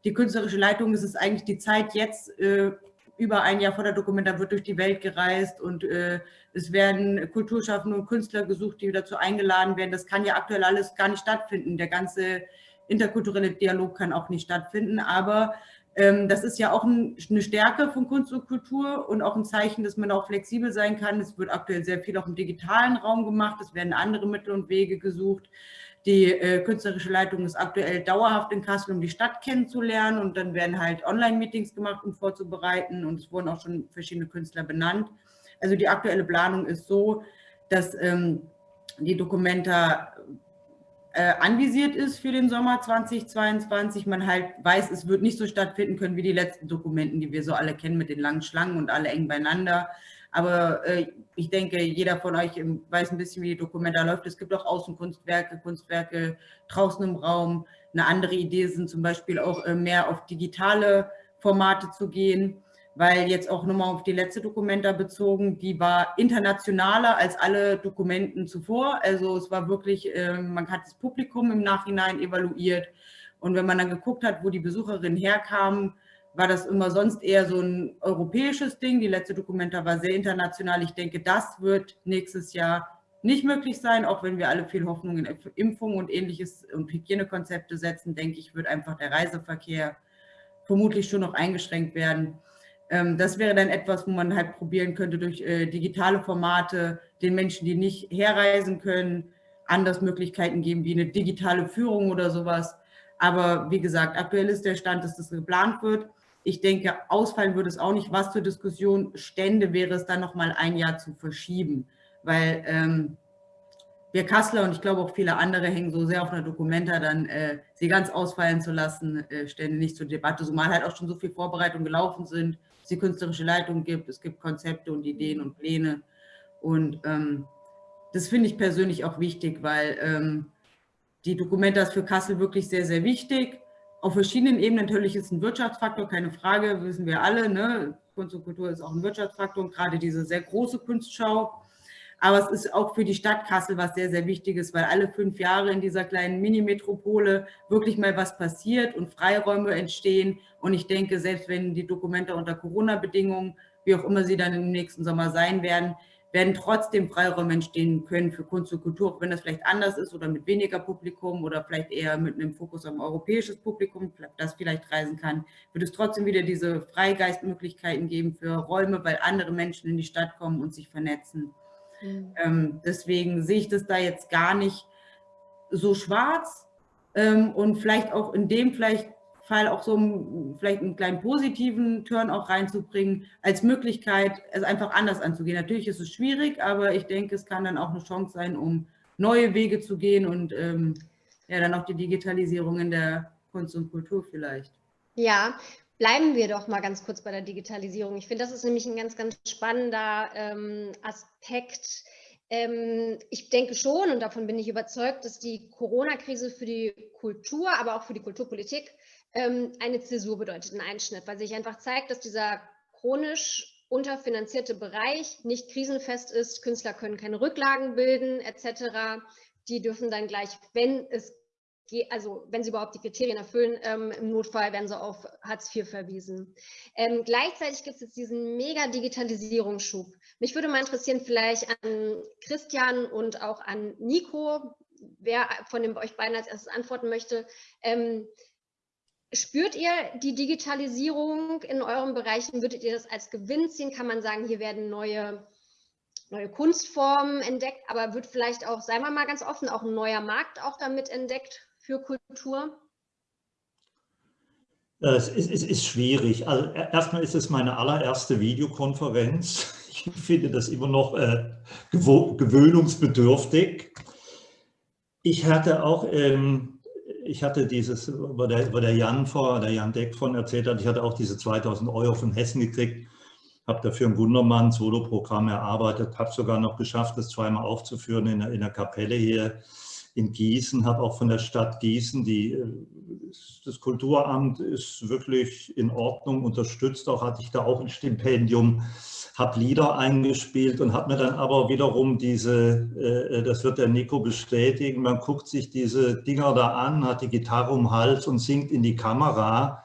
die künstlerische Leitung, es ist eigentlich die Zeit jetzt, äh, über ein Jahr vor der Dokumenta wird durch die Welt gereist und äh, es werden Kulturschaffende und Künstler gesucht, die dazu eingeladen werden. Das kann ja aktuell alles gar nicht stattfinden. Der ganze interkulturelle Dialog kann auch nicht stattfinden, aber das ist ja auch ein, eine Stärke von Kunst und Kultur und auch ein Zeichen, dass man auch flexibel sein kann. Es wird aktuell sehr viel auch im digitalen Raum gemacht. Es werden andere Mittel und Wege gesucht. Die äh, künstlerische Leitung ist aktuell dauerhaft in Kassel, um die Stadt kennenzulernen. Und dann werden halt Online-Meetings gemacht, um vorzubereiten. Und es wurden auch schon verschiedene Künstler benannt. Also die aktuelle Planung ist so, dass ähm, die Dokumenta äh, anvisiert ist für den Sommer 2022. Man halt weiß, es wird nicht so stattfinden können wie die letzten Dokumenten, die wir so alle kennen mit den langen Schlangen und alle eng beieinander. Aber äh, ich denke, jeder von euch weiß ein bisschen, wie die Dokumenta läuft. Es gibt auch Außenkunstwerke, Kunstwerke draußen im Raum. Eine andere Idee sind zum Beispiel auch äh, mehr auf digitale Formate zu gehen, weil jetzt auch nochmal auf die letzte Dokumenta bezogen, die war internationaler als alle Dokumenten zuvor. Also es war wirklich, äh, man hat das Publikum im Nachhinein evaluiert. Und wenn man dann geguckt hat, wo die Besucherinnen herkamen, war das immer sonst eher so ein europäisches Ding. Die letzte Dokumenta war sehr international. Ich denke, das wird nächstes Jahr nicht möglich sein, auch wenn wir alle viel Hoffnung in Impfungen und ähnliches und Hygienekonzepte setzen, denke ich, wird einfach der Reiseverkehr vermutlich schon noch eingeschränkt werden. Ähm, das wäre dann etwas, wo man halt probieren könnte, durch äh, digitale Formate den Menschen, die nicht herreisen können, anders Möglichkeiten geben, wie eine digitale Führung oder sowas. Aber wie gesagt, aktuell ist der Stand, dass das geplant wird. Ich denke, ausfallen würde es auch nicht. Was zur Diskussion stände, wäre es dann noch mal ein Jahr zu verschieben, weil ähm, wir Kassler und ich glaube auch viele andere hängen so sehr auf einer Dokumenta, dann äh, sie ganz ausfallen zu lassen, äh, stände nicht zur Debatte, zumal halt auch schon so viel Vorbereitung gelaufen sind, die künstlerische Leitung gibt, es gibt Konzepte und Ideen und Pläne und ähm, das finde ich persönlich auch wichtig, weil ähm, die Dokumenta ist für Kassel wirklich sehr, sehr wichtig auf verschiedenen Ebenen. Natürlich ist ein Wirtschaftsfaktor, keine Frage, wissen wir alle. Ne? Kunst und Kultur ist auch ein Wirtschaftsfaktor, gerade diese sehr große Kunstschau. Aber es ist auch für die Stadt Kassel was sehr, sehr Wichtiges, weil alle fünf Jahre in dieser kleinen Mini-Metropole wirklich mal was passiert und Freiräume entstehen. Und ich denke, selbst wenn die Dokumente unter Corona-Bedingungen, wie auch immer sie dann im nächsten Sommer sein werden, werden trotzdem Freiräume entstehen können für Kunst und Kultur, auch wenn das vielleicht anders ist oder mit weniger Publikum oder vielleicht eher mit einem Fokus auf europäisches Publikum, das vielleicht reisen kann, wird es trotzdem wieder diese Freigeistmöglichkeiten geben für Räume, weil andere Menschen in die Stadt kommen und sich vernetzen. Mhm. Ähm, deswegen sehe ich das da jetzt gar nicht so schwarz ähm, und vielleicht auch in dem vielleicht Fall auch so vielleicht einen kleinen positiven Turn auch reinzubringen, als Möglichkeit, es einfach anders anzugehen. Natürlich ist es schwierig, aber ich denke, es kann dann auch eine Chance sein, um neue Wege zu gehen und ähm, ja, dann auch die Digitalisierung in der Kunst und Kultur vielleicht.
Ja, bleiben wir doch mal ganz kurz bei der Digitalisierung. Ich finde, das ist nämlich ein ganz, ganz spannender ähm, Aspekt. Ähm, ich denke schon, und davon bin ich überzeugt, dass die Corona-Krise für die Kultur, aber auch für die Kulturpolitik ähm, eine Zäsur bedeutet, ein Einschnitt, weil sich einfach zeigt, dass dieser chronisch unterfinanzierte Bereich nicht krisenfest ist, Künstler können keine Rücklagen bilden etc. Die dürfen dann gleich, wenn es also wenn sie überhaupt die Kriterien erfüllen, ähm, im Notfall werden sie auf Hartz IV verwiesen. Ähm, gleichzeitig gibt es jetzt diesen mega Digitalisierungsschub. Mich würde mal interessieren, vielleicht an Christian und auch an Nico, wer von den, euch beiden als erstes antworten möchte. Ähm, spürt ihr die Digitalisierung in euren Bereichen? Würdet ihr das als Gewinn ziehen? Kann man sagen, hier werden neue, neue Kunstformen entdeckt, aber wird vielleicht auch, seien wir mal ganz offen, auch ein neuer Markt auch damit entdeckt für Kultur?
Es ist, es ist schwierig. Also erstmal ist es meine allererste Videokonferenz. Ich finde das immer noch äh, gewöhnungsbedürftig. Ich hatte auch, ähm, ich hatte dieses, wo der, wo der Jan vor, der Jan Deck von erzählt hat, ich hatte auch diese 2000 Euro von Hessen gekriegt, habe dafür ein Wundermann Solo-Programm erarbeitet, habe sogar noch geschafft, das zweimal aufzuführen in, in der Kapelle hier in Gießen, habe auch von der Stadt Gießen, die, äh, das Kulturamt ist wirklich in Ordnung, unterstützt auch, hatte ich da auch ein Stipendium, habe Lieder eingespielt und habe mir dann aber wiederum diese, äh, das wird der Nico bestätigen, man guckt sich diese Dinger da an, hat die Gitarre um den Hals und singt in die Kamera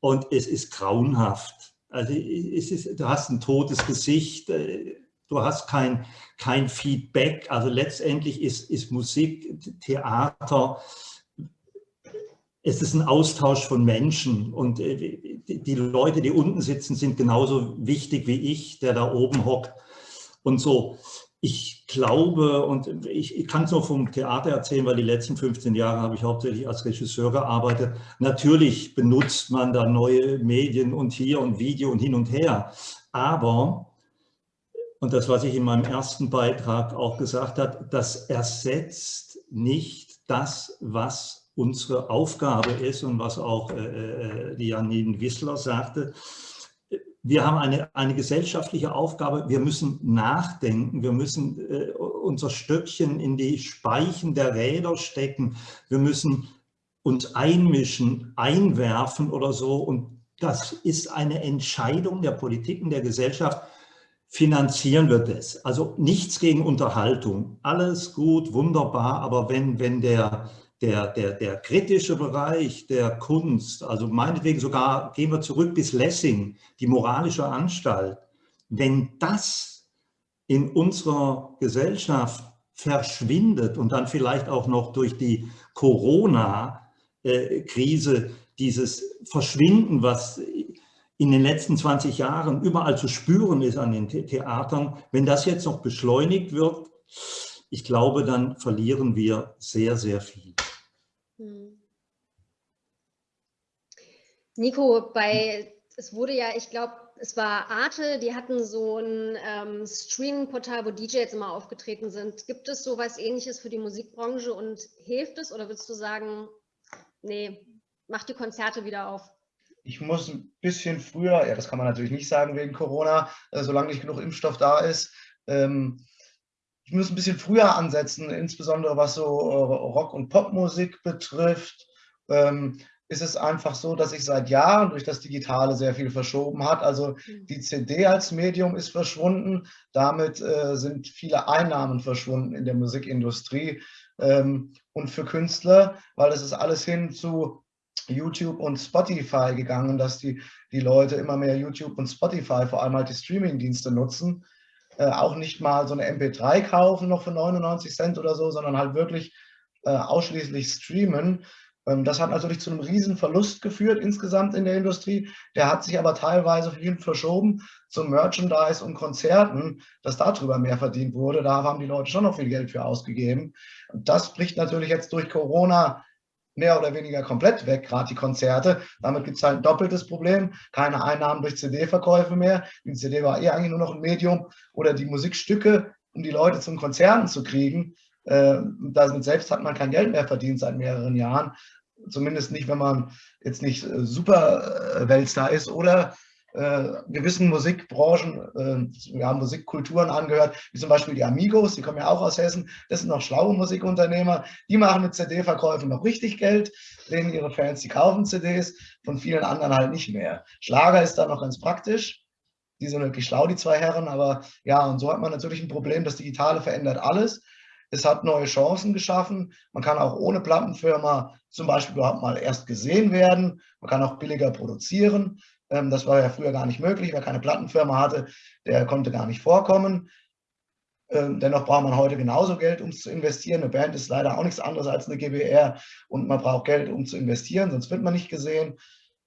und es ist grauenhaft. Also es ist, du hast ein totes Gesicht, äh, du hast kein, kein Feedback. Also letztendlich ist, ist Musik, Theater, es ist ein Austausch von Menschen und äh, die Leute, die unten sitzen, sind genauso wichtig wie ich, der da oben hockt und so. Ich glaube, und ich, ich kann es nur vom Theater erzählen, weil die letzten 15 Jahre habe ich hauptsächlich als Regisseur gearbeitet. Natürlich benutzt man da neue Medien und hier und Video und hin und her. Aber und das, was ich in meinem ersten Beitrag auch gesagt habe, das ersetzt nicht das, was unsere Aufgabe ist und was auch äh, äh die Janine Wissler sagte. Wir haben eine, eine gesellschaftliche Aufgabe, wir müssen nachdenken, wir müssen äh, unser Stöckchen in die Speichen der Räder stecken, wir müssen uns einmischen, einwerfen oder so. Und das ist eine Entscheidung der Politik und der Gesellschaft, finanzieren wir das. Also nichts gegen Unterhaltung, alles gut, wunderbar, aber wenn, wenn der, der, der, der kritische Bereich der Kunst, also meinetwegen sogar, gehen wir zurück bis Lessing, die moralische Anstalt, wenn das in unserer Gesellschaft verschwindet und dann vielleicht auch noch durch die Corona-Krise dieses Verschwinden, was in den letzten 20 Jahren überall zu spüren ist an den Theatern, wenn das jetzt noch beschleunigt wird, ich glaube, dann verlieren wir sehr, sehr viel. Hm.
Nico, bei, es wurde ja, ich glaube, es war Arte, die hatten so ein ähm, Streaming-Portal, wo DJs immer aufgetreten sind. Gibt es sowas ähnliches für die Musikbranche und hilft es oder würdest du sagen, nee, mach die Konzerte wieder auf?
Ich muss ein bisschen früher, ja, das kann man natürlich nicht sagen wegen Corona, äh, solange nicht genug Impfstoff da ist, ähm, ich muss ein bisschen früher ansetzen, insbesondere was so äh, Rock- und Popmusik betrifft. Ähm, ist es einfach so, dass sich seit Jahren durch das Digitale sehr viel verschoben hat. Also mhm. die CD als Medium ist verschwunden. Damit äh, sind viele Einnahmen verschwunden in der Musikindustrie ähm, und für Künstler, weil es ist alles hin zu YouTube und Spotify gegangen, dass die, die Leute immer mehr YouTube und Spotify, vor allem halt die Streaming-Dienste nutzen, äh, auch nicht mal so eine MP3 kaufen noch für 99 Cent oder so, sondern halt wirklich äh, ausschließlich streamen. Ähm, das hat natürlich zu einem riesen Verlust geführt insgesamt in der Industrie. Der hat sich aber teilweise viel verschoben zum Merchandise und Konzerten, dass darüber mehr verdient wurde. Da haben die Leute schon noch viel Geld für ausgegeben. Und das bricht natürlich jetzt durch Corona mehr oder weniger komplett weg, gerade die Konzerte. Damit gibt es halt ein doppeltes Problem. Keine Einnahmen durch CD-Verkäufe mehr. Die CD war eh eigentlich nur noch ein Medium oder die Musikstücke, um die Leute zum Konzerten zu kriegen. Äh, damit selbst hat man kein Geld mehr verdient seit mehreren Jahren. Zumindest nicht, wenn man jetzt nicht äh, super äh, Weltstar ist oder gewissen Musikbranchen, äh, wir haben Musikkulturen angehört, wie zum Beispiel die Amigos, die kommen ja auch aus Hessen, das sind noch schlaue Musikunternehmer, die machen mit CD-Verkäufen noch richtig Geld, denen ihre Fans, die kaufen CDs, von vielen anderen halt nicht mehr. Schlager ist da noch ganz praktisch, die sind wirklich schlau, die zwei Herren, aber ja, und so hat man natürlich ein Problem, das Digitale verändert alles. Es hat neue Chancen geschaffen. Man kann auch ohne Plattenfirma zum Beispiel überhaupt mal erst gesehen werden. Man kann auch billiger produzieren. Ähm, das war ja früher gar nicht möglich. Wer keine Plattenfirma hatte, der konnte gar nicht vorkommen. Ähm, dennoch braucht man heute genauso Geld, um zu investieren. Eine Band ist leider auch nichts anderes als eine GBR und man braucht Geld, um zu investieren, sonst wird man nicht gesehen.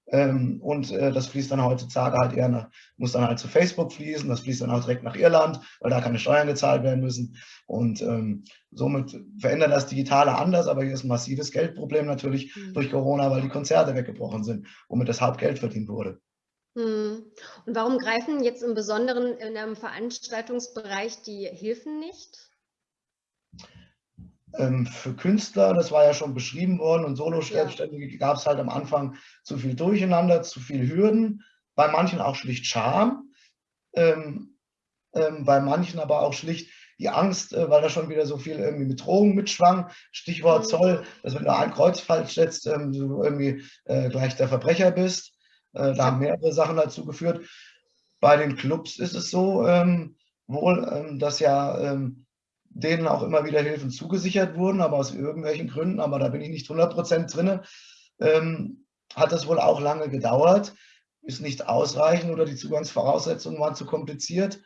Ähm, und äh, das fließt dann heutzutage halt eher nach, muss dann halt zu Facebook fließen, das fließt dann auch direkt nach Irland, weil da keine Steuern gezahlt werden müssen. Und somit verändert das Digitale anders, aber hier ist ein massives Geldproblem natürlich mhm. durch Corona, weil die Konzerte weggebrochen sind, womit das Hauptgeld verdient wurde.
Mhm. Und warum greifen jetzt im Besonderen in einem Veranstaltungsbereich die Hilfen nicht?
Ähm, für Künstler, das war ja schon beschrieben worden, und Solo-Selbstständige ja. gab es halt am Anfang zu viel Durcheinander, zu viel Hürden, bei manchen auch schlicht Scham, ähm, ähm, bei manchen aber auch schlicht die Angst, äh, weil da schon wieder so viel irgendwie mit Drogen mitschwang. Stichwort mhm. Zoll, dass wenn du ein Kreuz falsch setzt, ähm, du irgendwie äh, gleich der Verbrecher bist. Äh, da haben mehrere Sachen dazu geführt. Bei den Clubs ist es so ähm, wohl, ähm, dass ja ähm, denen auch immer wieder Hilfen zugesichert wurden, aber aus irgendwelchen Gründen, aber da bin ich nicht 100% drin, ähm, hat das wohl auch lange gedauert, ist nicht ausreichend oder die Zugangsvoraussetzungen waren zu kompliziert.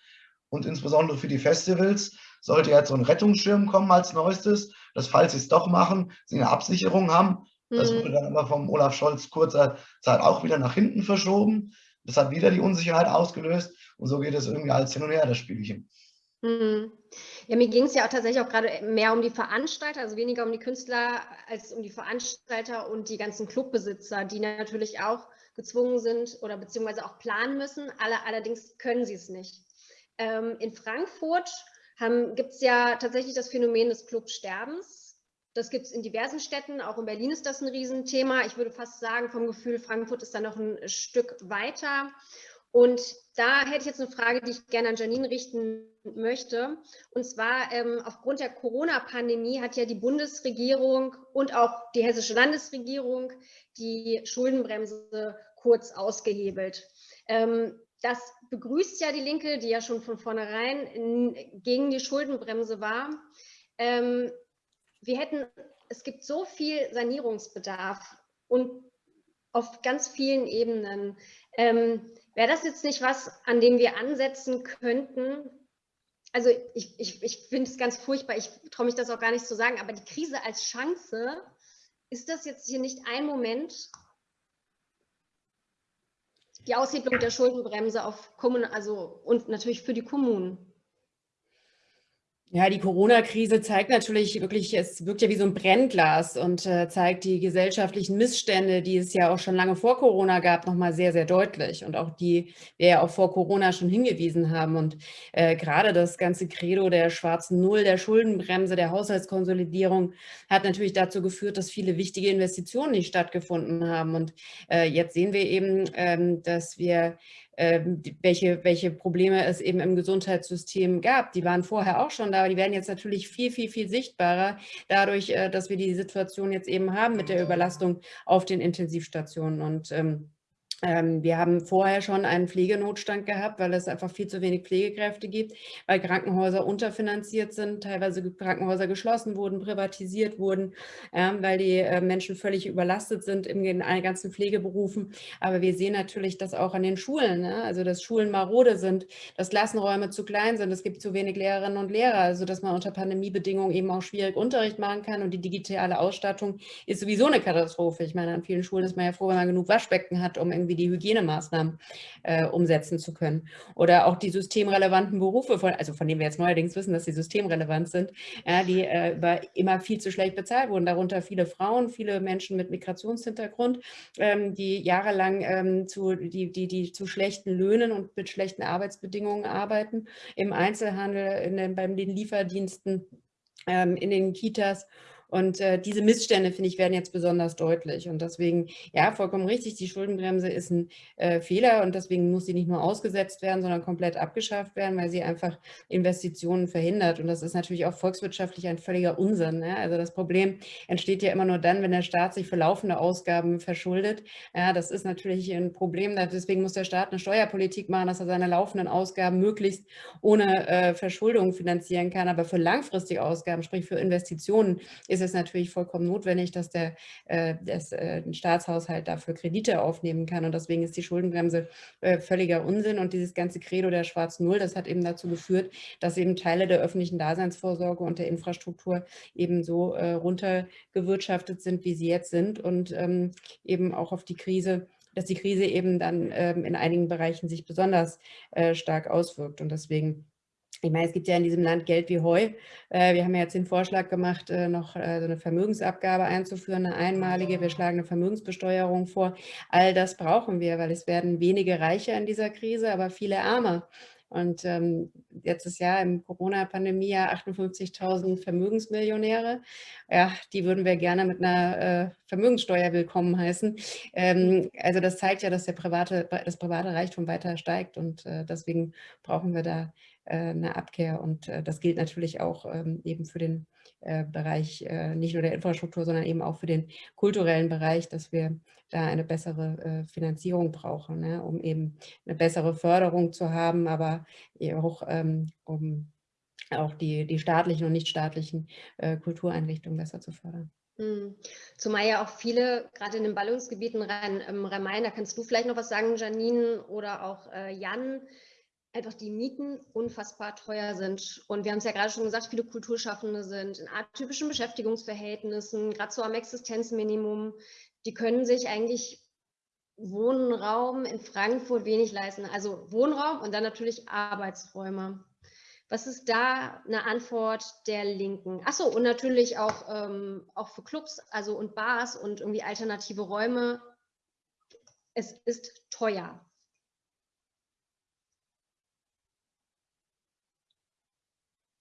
Und insbesondere für die Festivals sollte jetzt so ein Rettungsschirm kommen als neuestes, dass falls sie es doch machen, sie eine Absicherung haben. Das mhm. wurde dann aber vom Olaf Scholz kurzer Zeit auch wieder nach hinten verschoben. Das hat wieder die Unsicherheit ausgelöst und so geht es irgendwie als hin und her, das Spielchen.
Mhm. Ja, mir ging es ja auch tatsächlich auch gerade mehr um die Veranstalter, also weniger um die Künstler als um die Veranstalter und die ganzen Clubbesitzer, die natürlich auch gezwungen sind oder beziehungsweise auch planen müssen. Alle, allerdings können sie es nicht. Ähm, in Frankfurt gibt es ja tatsächlich das Phänomen des Clubsterbens. Das gibt es in diversen Städten, auch in Berlin ist das ein Riesenthema. Ich würde fast sagen, vom Gefühl, Frankfurt ist da noch ein Stück weiter. Und da hätte ich jetzt eine Frage, die ich gerne an Janine richten möchte. Und zwar ähm, aufgrund der Corona-Pandemie hat ja die Bundesregierung und auch die hessische Landesregierung die Schuldenbremse kurz ausgehebelt. Ähm, das begrüßt ja die Linke, die ja schon von vornherein in, gegen die Schuldenbremse war. Ähm, wir hätten, es gibt so viel Sanierungsbedarf und auf ganz vielen Ebenen. Ähm, Wäre das jetzt nicht was, an dem wir ansetzen könnten? Also ich, ich, ich finde es ganz furchtbar, ich traue mich das auch gar nicht zu sagen, aber die Krise als Chance, ist das jetzt hier nicht ein Moment, die Aushebelung der Schuldenbremse auf Kommunen, also und natürlich für die Kommunen?
Ja, die Corona-Krise zeigt natürlich wirklich, es wirkt ja wie so ein Brennglas und äh, zeigt die gesellschaftlichen Missstände, die es ja auch schon lange vor Corona gab, nochmal sehr, sehr deutlich und auch die wir ja auch vor Corona schon hingewiesen haben. Und äh, gerade das ganze Credo der schwarzen Null, der Schuldenbremse, der Haushaltskonsolidierung hat natürlich dazu geführt, dass viele wichtige Investitionen nicht stattgefunden haben. Und äh, jetzt sehen wir eben, ähm, dass wir welche, welche Probleme es eben im Gesundheitssystem gab. Die waren vorher auch schon da, aber die werden jetzt natürlich viel, viel, viel sichtbarer, dadurch, äh, dass wir die Situation jetzt eben haben mit der Überlastung auf den Intensivstationen. Und ähm, ähm, wir haben vorher schon einen Pflegenotstand gehabt, weil es einfach viel zu wenig Pflegekräfte gibt, weil Krankenhäuser unterfinanziert sind, teilweise Krankenhäuser geschlossen wurden, privatisiert wurden, weil die äh, Menschen völlig überlastet sind in den ganzen Pflegeberufen. Aber wir sehen natürlich das auch an den Schulen, ne? also dass Schulen marode sind, dass Klassenräume zu klein sind, es gibt zu wenig Lehrerinnen und Lehrer, also dass man unter Pandemiebedingungen eben auch schwierig Unterricht machen kann und die digitale Ausstattung ist sowieso eine Katastrophe. Ich meine, an vielen Schulen ist man ja froh, wenn man genug Waschbecken hat, um irgendwie irgendwie die Hygienemaßnahmen äh, umsetzen zu können. Oder auch die systemrelevanten Berufe, von, also von denen wir jetzt neuerdings wissen, dass sie systemrelevant sind, ja, die äh, über immer viel zu schlecht bezahlt wurden. Darunter viele Frauen, viele Menschen mit Migrationshintergrund, ähm, die jahrelang ähm, zu, die, die, die zu schlechten Löhnen und mit schlechten Arbeitsbedingungen arbeiten, im Einzelhandel, in den, bei den Lieferdiensten, ähm, in den Kitas und äh, diese Missstände, finde ich, werden jetzt besonders deutlich. Und deswegen, ja, vollkommen richtig, die Schuldenbremse ist ein äh, Fehler und deswegen muss sie nicht nur ausgesetzt werden, sondern komplett abgeschafft werden, weil sie einfach Investitionen verhindert. Und das ist natürlich auch volkswirtschaftlich ein völliger Unsinn. Ne? Also das Problem entsteht ja immer nur dann, wenn der Staat sich für laufende Ausgaben verschuldet. Ja, das ist natürlich ein Problem. Deswegen muss der Staat eine Steuerpolitik machen, dass er seine laufenden Ausgaben möglichst ohne äh, Verschuldung finanzieren kann. Aber für langfristige Ausgaben, sprich für Investitionen, ist ist es natürlich vollkommen notwendig, dass der äh, das, äh, Staatshaushalt dafür Kredite aufnehmen kann. Und deswegen ist die Schuldenbremse äh, völliger Unsinn. Und dieses ganze Credo der schwarzen Null, das hat eben dazu geführt, dass eben Teile der öffentlichen Daseinsvorsorge und der Infrastruktur eben so äh, runtergewirtschaftet sind, wie sie jetzt sind und ähm, eben auch auf die Krise dass die Krise eben dann ähm, in einigen Bereichen sich besonders äh, stark auswirkt. Und deswegen ich meine, es gibt ja in diesem Land Geld wie Heu. Äh, wir haben ja jetzt den Vorschlag gemacht, äh, noch äh, so eine Vermögensabgabe einzuführen, eine einmalige. Wir schlagen eine Vermögensbesteuerung vor. All das brauchen wir, weil es werden wenige Reiche in dieser Krise, aber viele Arme. Und ähm, letztes Jahr im Corona-Pandemie ja 58.000 Vermögensmillionäre. Ja, die würden wir gerne mit einer Vermögenssteuer willkommen heißen. Ähm, also das zeigt ja, dass der private, das private Reichtum weiter steigt und deswegen brauchen wir da eine Abkehr. Und äh, das gilt natürlich auch ähm, eben für den äh, Bereich nicht nur der Infrastruktur, sondern eben auch für den kulturellen Bereich, dass wir da eine bessere Finanzierung brauchen, ne, um eben eine bessere Förderung zu haben, aber auch ähm, um auch die, die staatlichen und nichtstaatlichen Kultureinrichtungen besser zu fördern.
Hm. Zumal ja auch viele, gerade in den Ballungsgebieten Rhein-Main, da kannst du vielleicht noch was sagen, Janine oder auch Jan, einfach die Mieten unfassbar teuer sind. Und wir haben es ja gerade schon gesagt, viele Kulturschaffende sind in atypischen Beschäftigungsverhältnissen, gerade so am Existenzminimum. Die können sich eigentlich Wohnraum in Frankfurt wenig leisten. Also Wohnraum und dann natürlich Arbeitsräume. Was ist da eine Antwort der Linken? Achso, und natürlich auch, ähm, auch für Clubs also und Bars und irgendwie alternative Räume. Es ist teuer.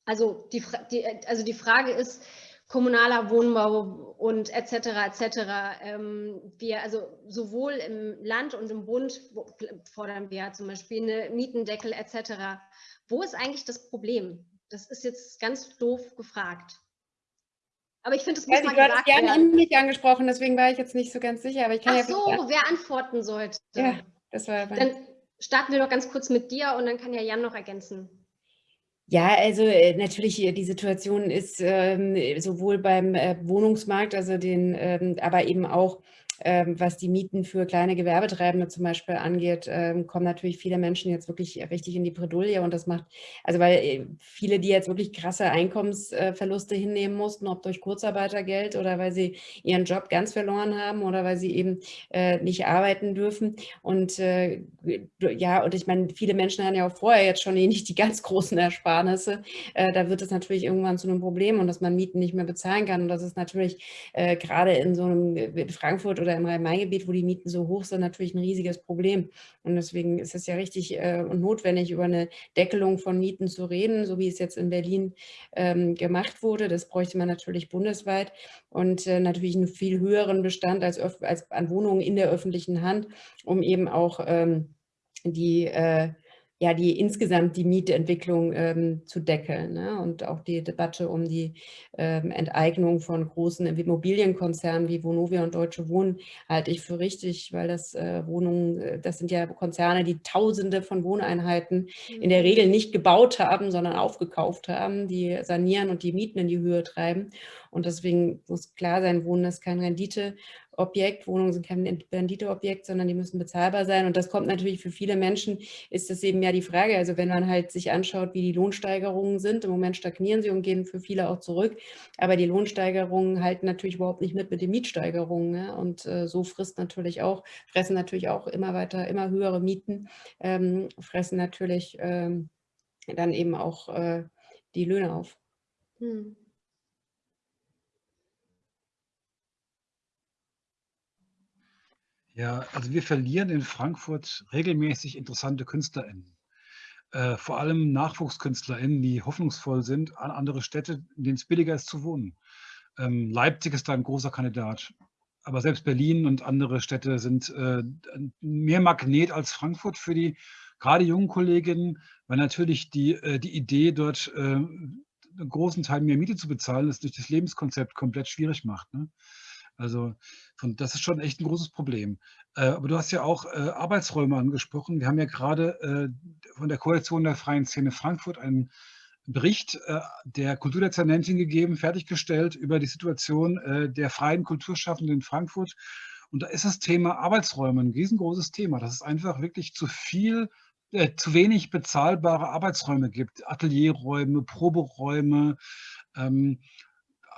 Also die, die, also die Frage ist, kommunaler Wohnbau und etc. etc. Ähm, wir also sowohl im Land und im Bund fordern wir zum Beispiel eine Mietendeckel etc. Wo ist eigentlich das Problem? Das ist jetzt ganz doof gefragt.
Aber ich finde, es muss ja, mal gesagt werden. Sie haben mich angesprochen, deswegen war ich jetzt nicht so ganz sicher. Aber ich kann
Ach ja so, wer antworten sollte.
Ja, das war.
Dann starten wir doch ganz kurz mit dir und dann kann ja Jan noch ergänzen.
Ja, also äh, natürlich, äh, die Situation ist ähm, sowohl beim äh, Wohnungsmarkt, also den, ähm, aber eben auch was die Mieten für kleine Gewerbetreibende zum Beispiel angeht, ähm, kommen natürlich viele Menschen jetzt wirklich richtig in die Bredouille und das macht, also weil äh, viele, die jetzt wirklich krasse Einkommensverluste hinnehmen mussten, ob durch Kurzarbeitergeld oder weil sie ihren Job ganz verloren haben oder weil sie eben äh, nicht arbeiten dürfen. Und äh, ja, und ich meine, viele Menschen haben ja auch vorher jetzt schon nicht die ganz großen Ersparnisse, da wird es natürlich irgendwann zu einem Problem und dass man Mieten nicht mehr bezahlen kann. Und das ist natürlich gerade in so einem in Frankfurt oder oder im Rhein-Main-Gebiet, wo die Mieten so hoch sind, natürlich ein riesiges Problem. Und deswegen ist es ja richtig äh, und notwendig, über eine Deckelung von Mieten zu reden, so wie es jetzt in Berlin ähm, gemacht wurde. Das bräuchte man natürlich bundesweit und äh, natürlich einen viel höheren Bestand als, als, an Wohnungen in der öffentlichen Hand, um eben auch ähm, die äh, ja, die insgesamt die Mietentwicklung ähm, zu deckeln ne? und auch die Debatte um die ähm, Enteignung von großen Immobilienkonzernen wie Vonovia und Deutsche Wohnen halte ich für richtig, weil das äh, Wohnungen, äh, das sind ja Konzerne, die Tausende von Wohneinheiten mhm. in der Regel nicht gebaut haben, sondern aufgekauft haben, die sanieren und die Mieten in die Höhe treiben. Und deswegen muss klar sein, Wohnen ist kein Rendite Objekt. Wohnungen sind kein Renditeobjekt, sondern die müssen bezahlbar sein. Und das kommt natürlich für viele Menschen, ist das eben ja die Frage. Also wenn man halt sich anschaut, wie die Lohnsteigerungen sind, im Moment stagnieren sie und gehen für viele auch zurück. Aber die Lohnsteigerungen halten natürlich überhaupt nicht mit mit den Mietsteigerungen. Ne? Und äh, so frisst natürlich auch, fressen natürlich auch immer weiter, immer höhere Mieten, ähm, fressen natürlich ähm, dann eben auch äh, die Löhne auf. Hm.
Ja, also wir verlieren in Frankfurt regelmäßig interessante KünstlerInnen. Äh, vor allem NachwuchskünstlerInnen, die hoffnungsvoll sind an andere Städte, in denen es billiger ist zu wohnen. Ähm, Leipzig ist da ein großer Kandidat. Aber selbst Berlin und andere Städte sind äh, mehr Magnet als Frankfurt für die gerade jungen Kolleginnen, weil natürlich die, äh, die Idee, dort äh, einen großen Teil mehr Miete zu bezahlen, das durch das Lebenskonzept komplett schwierig macht. Ne? Also von, das ist schon echt ein großes Problem. Äh, aber du hast ja auch äh, Arbeitsräume angesprochen. Wir haben ja gerade äh, von der Koalition der Freien Szene Frankfurt ein Bericht äh, der Kulturdezernentin gegeben, fertiggestellt über die Situation äh, der freien Kulturschaffenden in Frankfurt. Und da ist das Thema Arbeitsräume ein riesengroßes Thema. Das ist einfach wirklich zu viel äh, zu wenig bezahlbare Arbeitsräume gibt, Atelierräume, Proberäume, ähm,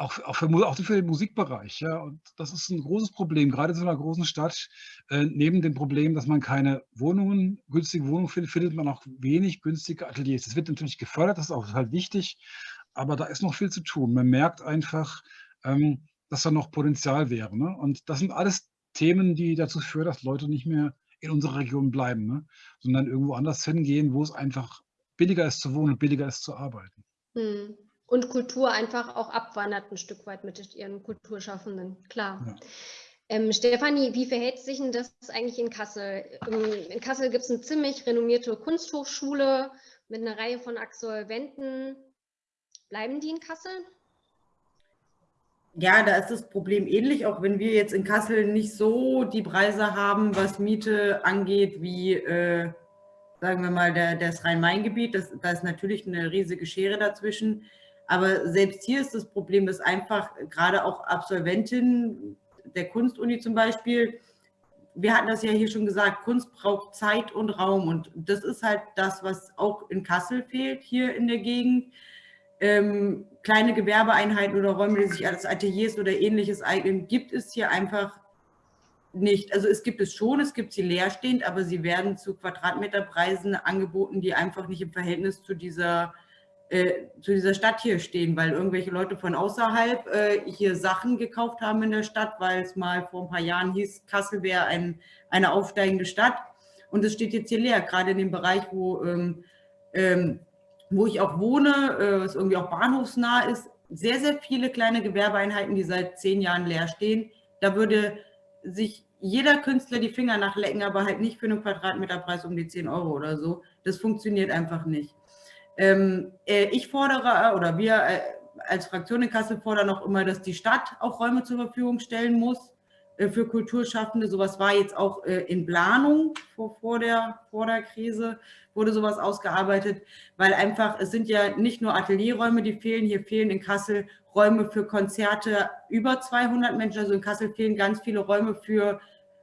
auch, auch, für, auch für den Musikbereich. Ja. Und das ist ein großes Problem, gerade in so einer großen Stadt. Äh, neben dem Problem, dass man keine Wohnungen, günstige Wohnungen findet, findet man auch wenig günstige Ateliers. Das wird natürlich gefördert, das ist auch halt wichtig, aber da ist noch viel zu tun. Man merkt einfach, ähm, dass da noch Potenzial wäre. Ne? Und das sind alles Themen, die dazu führen, dass Leute nicht mehr in unserer Region bleiben, ne? sondern irgendwo anders hingehen, wo es einfach billiger ist zu wohnen und billiger ist zu arbeiten.
Hm. Und Kultur einfach auch abwandert ein Stück weit mit ihren Kulturschaffenden, klar. Ja. Ähm, Stefanie, wie verhält sich denn das eigentlich in Kassel? Ähm, in Kassel gibt es eine ziemlich renommierte Kunsthochschule mit einer Reihe von Absolventen. Bleiben die in Kassel?
Ja, da ist das Problem ähnlich, auch wenn wir jetzt in Kassel nicht so die Preise haben, was Miete angeht, wie, äh, sagen wir mal, der, das Rhein-Main-Gebiet. Da ist natürlich eine riesige Schere dazwischen. Aber selbst hier ist das Problem, dass einfach gerade auch Absolventinnen der Kunstuni zum Beispiel, wir hatten das ja hier schon gesagt, Kunst braucht Zeit und Raum. Und das ist halt das, was auch in Kassel fehlt, hier in der Gegend ähm, kleine Gewerbeeinheiten oder Räume, die sich als Ateliers oder ähnliches eignen, gibt es hier einfach nicht. Also es gibt es schon, es gibt sie leerstehend, aber sie werden zu Quadratmeterpreisen angeboten, die einfach nicht im Verhältnis zu dieser, äh, zu dieser Stadt hier stehen, weil irgendwelche Leute von außerhalb äh, hier Sachen gekauft haben in der Stadt, weil es mal vor ein paar Jahren hieß, Kassel wäre ein, eine aufsteigende Stadt. Und es steht jetzt hier leer, gerade in dem Bereich, wo ähm, ähm, wo ich auch wohne, äh, was irgendwie auch bahnhofsnah ist, sehr, sehr viele kleine Gewerbeeinheiten, die seit zehn Jahren leer stehen. Da würde sich jeder Künstler die Finger nachlecken, aber halt nicht für einen Quadratmeterpreis um die 10 Euro oder so. Das funktioniert einfach nicht. Ähm, äh, ich fordere, oder wir äh, als Fraktion in Kassel fordern auch immer, dass die Stadt auch Räume zur Verfügung stellen muss äh, für Kulturschaffende. Sowas war jetzt auch äh, in Planung vor, vor, der, vor der Krise, wurde sowas ausgearbeitet, weil einfach, es sind ja nicht nur Atelierräume, die fehlen, hier fehlen in Kassel Räume für Konzerte über 200 Menschen, also in Kassel fehlen ganz viele Räume für,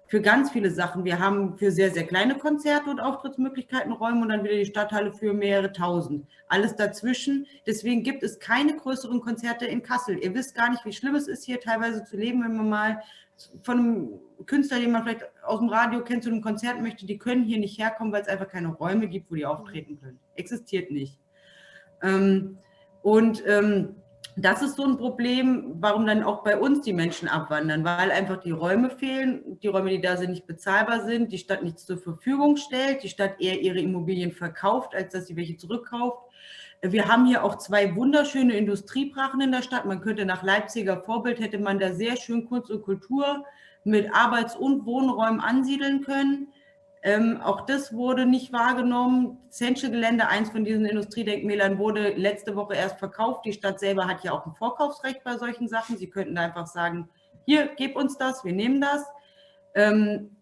für ganz viele Sachen. Wir haben für sehr, sehr kleine Konzerte und Auftrittsmöglichkeiten Räume und dann wieder die Stadthalle für mehrere tausend. Alles dazwischen. Deswegen gibt es keine größeren Konzerte in Kassel. Ihr wisst gar nicht, wie schlimm es ist, hier teilweise zu leben, wenn man mal von einem Künstler, den man vielleicht aus dem Radio kennt, zu einem Konzert möchte, die können hier nicht herkommen, weil es einfach keine Räume gibt, wo die auftreten können. Existiert nicht. Ähm, und ähm, das ist so ein Problem, warum dann auch bei uns die Menschen abwandern, weil einfach die Räume fehlen, die Räume, die da sind, nicht bezahlbar sind, die Stadt nichts zur Verfügung stellt, die Stadt eher ihre Immobilien verkauft, als dass sie welche zurückkauft. Wir haben hier auch zwei wunderschöne Industriebrachen in der Stadt. Man könnte nach Leipziger Vorbild, hätte man da sehr schön Kunst und Kultur mit Arbeits- und Wohnräumen ansiedeln können. Ähm, auch das wurde nicht wahrgenommen. Zensche-Gelände, eins von diesen Industriedenkmälern, wurde letzte Woche erst verkauft. Die Stadt selber hat ja auch ein Vorkaufsrecht bei solchen Sachen. Sie könnten da einfach sagen, hier, gib uns das, wir nehmen das. Ähm,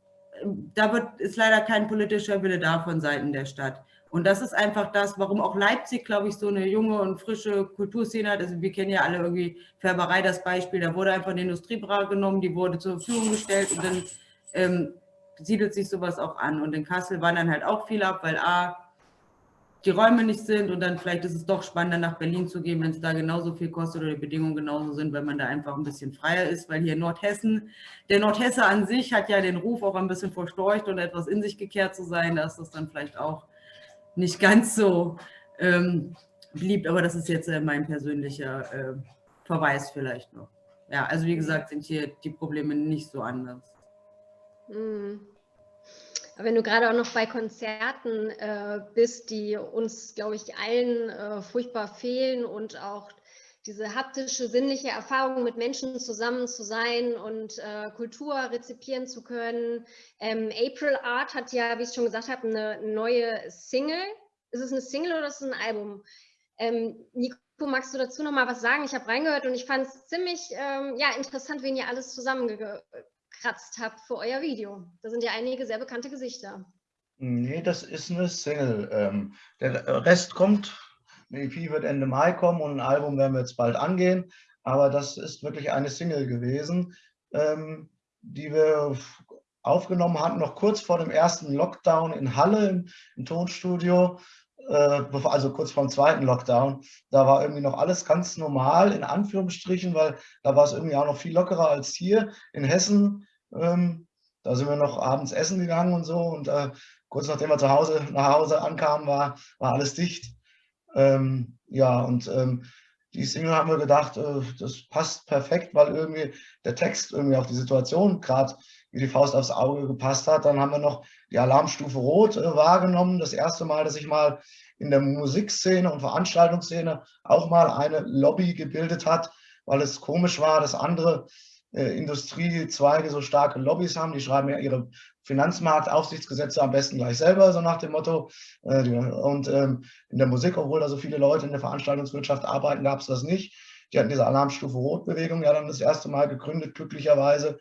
da wird, ist leider kein politischer Wille da von Seiten der Stadt. Und das ist einfach das, warum auch Leipzig, glaube ich, so eine junge und frische Kulturszene hat. Also wir kennen ja alle irgendwie Färberei das Beispiel. Da wurde einfach eine Industriebrache genommen, die wurde zur Verfügung gestellt und dann ähm, siedelt sich sowas auch an. Und in Kassel wandern halt auch viele ab, weil A, die Räume nicht sind und dann vielleicht ist es doch spannender nach Berlin zu gehen, wenn es da genauso viel kostet oder die Bedingungen genauso sind, weil man da einfach ein bisschen freier ist, weil hier Nordhessen, der Nordhesse an sich hat ja den Ruf auch ein bisschen verstorcht und etwas in sich gekehrt zu sein, da ist das dann vielleicht auch nicht ganz so ähm, beliebt, aber das ist jetzt äh, mein persönlicher äh, Verweis vielleicht noch. Ja, also wie gesagt, sind hier die Probleme nicht so anders.
Mhm. Wenn du gerade auch noch bei Konzerten äh, bist, die uns, glaube ich, allen äh, furchtbar fehlen und auch diese haptische, sinnliche Erfahrung mit Menschen zusammen zu sein und äh, Kultur rezipieren zu können. Ähm, April Art hat ja, wie ich schon gesagt habe, eine neue Single. Ist es eine Single oder ist es ein Album? Ähm, Nico, magst du dazu noch mal was sagen? Ich habe reingehört und ich fand es ziemlich ähm, ja, interessant, wen ihr alles zusammengekratzt habt für euer Video. Da sind ja einige sehr bekannte Gesichter.
Nee, das ist eine Single. Ähm, der Rest kommt Eine EP wird Ende Mai kommen und ein Album werden wir jetzt bald angehen. Aber das ist wirklich eine Single gewesen, ähm, die wir aufgenommen hatten, noch kurz vor dem ersten Lockdown in Halle im, im Tonstudio, äh, also kurz vor dem zweiten Lockdown. Da war irgendwie noch alles ganz normal, in Anführungsstrichen, weil da war es irgendwie auch noch viel lockerer als hier in Hessen. Ähm, da sind wir noch abends essen gegangen und so und äh, kurz nachdem wir zu Hause, nach Hause ankamen, war, war alles dicht. Ähm, ja, und ähm, die Single haben wir gedacht, äh, das passt perfekt, weil irgendwie der Text irgendwie auf die Situation gerade wie die Faust aufs Auge gepasst hat. Dann haben wir noch die Alarmstufe Rot äh, wahrgenommen. Das erste Mal, dass sich mal in der Musikszene und Veranstaltungsszene auch mal eine Lobby gebildet hat, weil es komisch war, dass andere äh, Industriezweige so starke Lobbys haben. Die schreiben ja ihre Finanzmarktaufsichtsgesetze am besten gleich selber, so nach dem Motto. Äh, und ähm, in der Musik, obwohl da so viele Leute in der Veranstaltungswirtschaft arbeiten, gab es das nicht. Die hatten diese Alarmstufe Rot-Bewegung ja dann das erste Mal gegründet, glücklicherweise.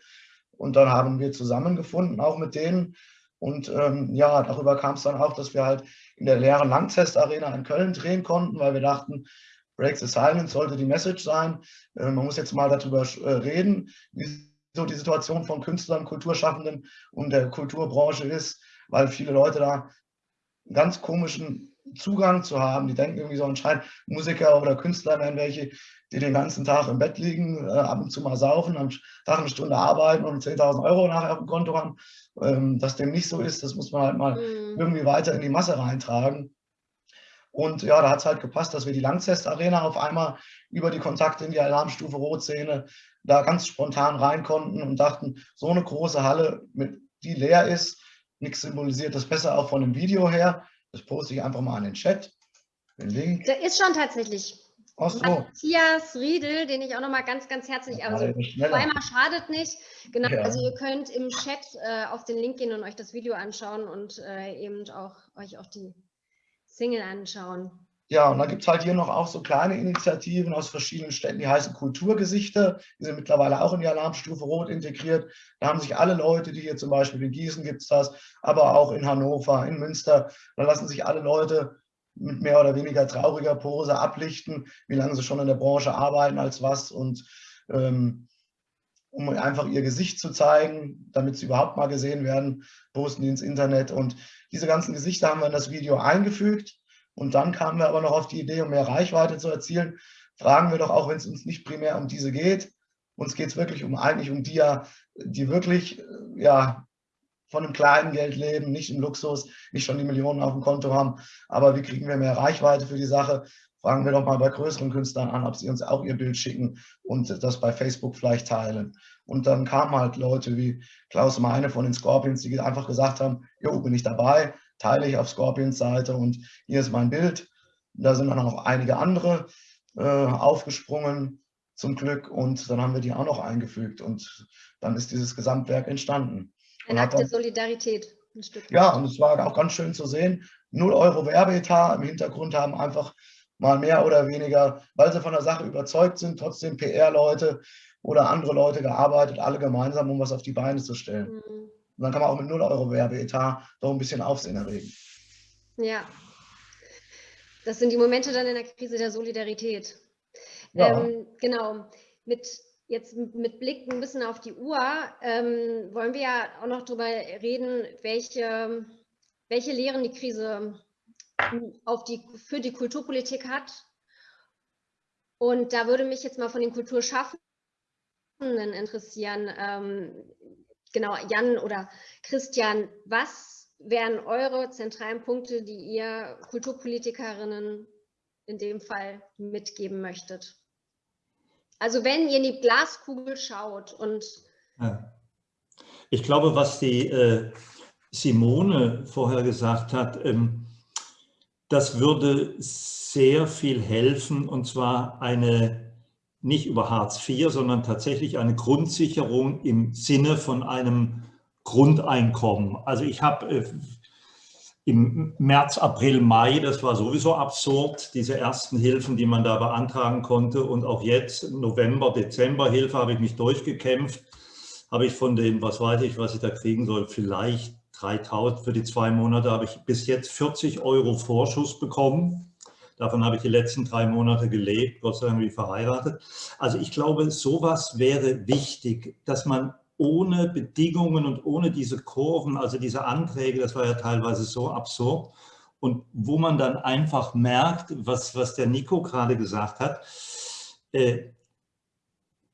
Und dann haben wir zusammengefunden, auch mit denen. Und ähm, ja, darüber kam es dann auch, dass wir halt in der leeren Langtest Arena in Köln drehen konnten, weil wir dachten, Break the Silence sollte die Message sein. Äh, man muss jetzt mal darüber äh, reden, wie so die Situation von Künstlern, Kulturschaffenden und der Kulturbranche ist, weil viele Leute da einen ganz komischen Zugang zu haben. Die denken irgendwie so anscheinend, Musiker oder Künstler wären welche, die den ganzen Tag im Bett liegen, äh, ab und zu mal saufen, am Tag eine Stunde arbeiten und 10.000 Euro nachher auf dem Konto haben. Ähm, dass dem nicht so ist, das muss man halt mal mhm. irgendwie weiter in die Masse reintragen. Und ja, da hat es halt gepasst, dass wir die Langzest Arena auf einmal über die Kontakte in die Alarmstufe Rot-Szene da ganz spontan rein konnten und dachten, so eine große Halle, die leer ist, nichts symbolisiert das besser auch von dem Video her. Das poste ich einfach mal in den Chat.
Den Link. Der ist schon tatsächlich.
Ach so.
Matthias Riedel, den ich auch nochmal ganz, ganz herzlich, also zweimal schadet nicht. Genau, ja. also ihr könnt im Chat äh, auf den Link gehen und euch das Video anschauen und äh, eben auch euch auch die Single anschauen.
Ja, und dann gibt es halt hier noch auch so kleine Initiativen aus verschiedenen Städten, die heißen Kulturgesichter. Die sind mittlerweile auch in die Alarmstufe Rot integriert. Da haben sich alle Leute, die hier zum Beispiel in Gießen gibt es das, aber auch in Hannover, in Münster, da lassen sich alle Leute mit mehr oder weniger trauriger Pose ablichten, wie lange sie schon in der Branche arbeiten, als was und ähm, um einfach ihr Gesicht zu zeigen, damit sie überhaupt mal gesehen werden, posten die ins Internet. Und diese ganzen Gesichter haben wir in das Video eingefügt. Und dann kamen wir aber noch auf die Idee, um mehr Reichweite zu erzielen, fragen wir doch auch, wenn es uns nicht primär um diese geht, uns geht es wirklich um eigentlich um die, die wirklich ja, von einem kleinen Geld leben, nicht im Luxus, nicht schon die Millionen auf dem Konto haben, aber wie kriegen wir mehr Reichweite für die Sache? Fragen wir doch mal bei größeren Künstlern an, ob sie uns auch ihr Bild schicken und das bei Facebook vielleicht teilen. Und dann kamen halt Leute wie Klaus Meine von den Scorpions, die einfach gesagt haben, jo, bin ich dabei, teile ich auf Scorpions Seite und hier ist mein Bild. Da sind dann noch einige andere äh, aufgesprungen, zum Glück, und dann haben wir die auch noch eingefügt und dann ist dieses Gesamtwerk entstanden.
Ein Akt der Solidarität.
Ein Stück. Ja, und es war auch ganz schön zu sehen. 0 Euro Werbeetat, im Hintergrund haben einfach mal mehr oder weniger, weil sie von der Sache überzeugt sind, trotzdem PR-Leute oder andere Leute gearbeitet, alle gemeinsam, um was auf die Beine zu stellen. Mhm. Und dann kann man auch mit 0 Euro Werbeetat doch ein bisschen Aufsehen erregen.
Ja, das sind die Momente dann in der Krise der Solidarität. Ja. Ähm, genau, mit jetzt mit Blick ein bisschen auf die Uhr ähm, wollen wir ja auch noch darüber reden, welche, welche Lehren die Krise auf die, für die Kulturpolitik hat. Und da würde mich jetzt mal von den Kulturschaffenden interessieren, ähm, genau, Jan oder Christian, was wären eure zentralen Punkte, die ihr Kulturpolitikerinnen in dem Fall mitgeben möchtet? Also wenn ihr in die Glaskugel schaut und... Ja.
Ich glaube, was die äh, Simone vorher gesagt hat, ähm, das würde sehr viel helfen und zwar eine, nicht über Hartz IV, sondern tatsächlich eine Grundsicherung im Sinne von einem Grundeinkommen. Also ich habe äh, im März, April, Mai, das war sowieso absurd, diese ersten Hilfen, die man da beantragen konnte. Und auch jetzt, November, Dezember Hilfe, habe ich mich durchgekämpft. Habe ich von den, was weiß ich, was ich da kriegen soll, vielleicht 3000 für die zwei Monate, habe ich bis jetzt 40 Euro Vorschuss bekommen. Davon habe ich die letzten drei Monate gelebt, Gott sei Dank wie verheiratet. Also ich glaube, sowas wäre wichtig, dass man ohne Bedingungen und ohne diese Kurven, also diese Anträge, das war ja teilweise so absurd, und wo man dann einfach merkt, was, was der Nico gerade gesagt hat, äh,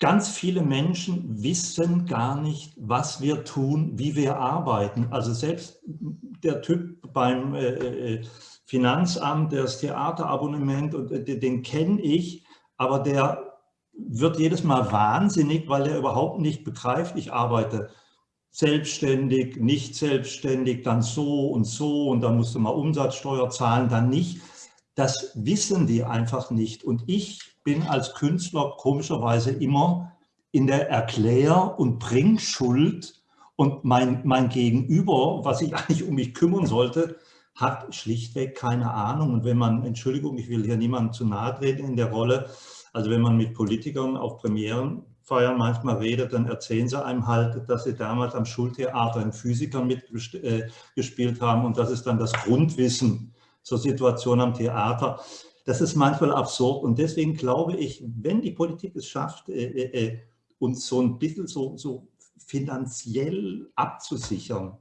ganz viele Menschen wissen gar nicht, was wir tun, wie wir arbeiten. Also selbst der Typ beim äh, äh Finanzamt, der das Theaterabonnement, äh, den kenne ich, aber der wird jedes Mal wahnsinnig, weil er überhaupt nicht begreift, ich arbeite selbstständig, nicht selbstständig, dann so und so und dann musst du mal Umsatzsteuer zahlen, dann nicht. Das wissen die einfach nicht. Und ich bin als Künstler komischerweise immer in der Erklär- und Bringschuld und mein, mein Gegenüber, was ich eigentlich um mich kümmern sollte, hat schlichtweg keine Ahnung. Und wenn man, Entschuldigung, ich will hier niemandem zu nahe treten in der Rolle, also wenn man mit Politikern auf Premierenfeiern manchmal redet, dann erzählen sie einem halt, dass sie damals am Schultheater in Physikern mitgespielt äh, haben und das ist dann das Grundwissen zur Situation am Theater. Das ist manchmal absurd und deswegen glaube ich, wenn die Politik es schafft, äh, äh, äh uns so ein bisschen so, so finanziell abzusichern,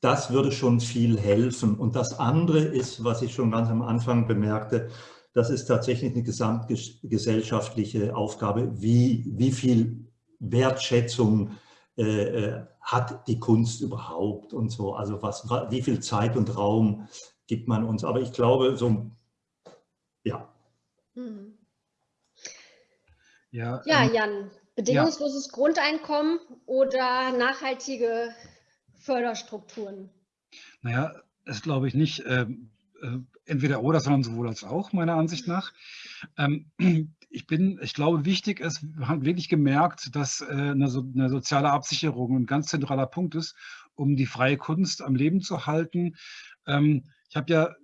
das würde schon viel helfen. Und das andere ist, was ich schon ganz am Anfang bemerkte, das ist tatsächlich eine gesamtgesellschaftliche Aufgabe. Wie, wie viel Wertschätzung äh, äh, hat die Kunst überhaupt und so? Also was, wie viel Zeit und Raum gibt man uns? Aber ich glaube, so, ja. Mhm.
Ja, ja ähm, Jan, bedingungsloses ja. Grundeinkommen oder nachhaltige Förderstrukturen?
Naja, das glaube ich nicht. Ähm, äh, entweder oder, sondern sowohl als auch, meiner Ansicht nach. Ähm, ich bin, ich glaube, wichtig ist, wir haben wirklich gemerkt, dass äh, eine, so, eine, soziale Absicherung ein ganz zentraler Punkt ist, um die freie Kunst am Leben zu halten. Ähm, ich habe ja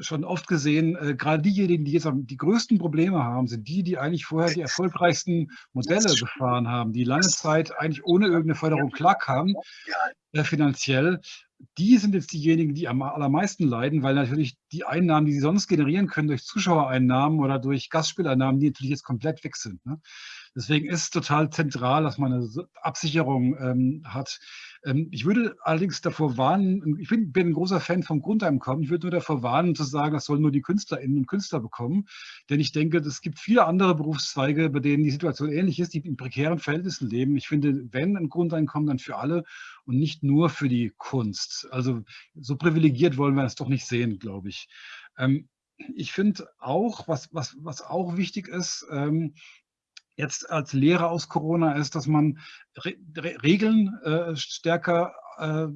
schon oft gesehen, äh, gerade diejenigen, die jetzt die größten Probleme haben, sind die, die eigentlich vorher die erfolgreichsten Modelle gefahren haben, die lange Zeit eigentlich ohne irgendeine Förderung klarkamen, äh, finanziell. Die sind jetzt diejenigen, die am allermeisten leiden, weil natürlich die Einnahmen, die sie sonst generieren können durch Zuschauereinnahmen oder durch Gastspieleinnahmen, die natürlich jetzt komplett weg sind. Ne? Deswegen ist es total zentral, dass man eine Absicherung ähm, hat. Ähm, ich würde allerdings davor warnen, ich bin, bin, ein großer Fan vom Grundeinkommen, ich würde nur davor warnen zu sagen, das sollen nur die Künstlerinnen und Künstler bekommen. Denn ich denke, es gibt viele andere Berufszweige, bei denen die Situation ähnlich ist, die in prekären Verhältnissen leben. Ich finde, wenn ein Grundeinkommen, dann für alle und nicht nur für die Kunst. Also so privilegiert wollen wir es doch nicht sehen, glaube ich. Ähm, ich finde auch, was, was, was auch wichtig ist, ähm, jetzt als Lehre aus Corona ist, dass man Re Re Regeln äh, stärker äh,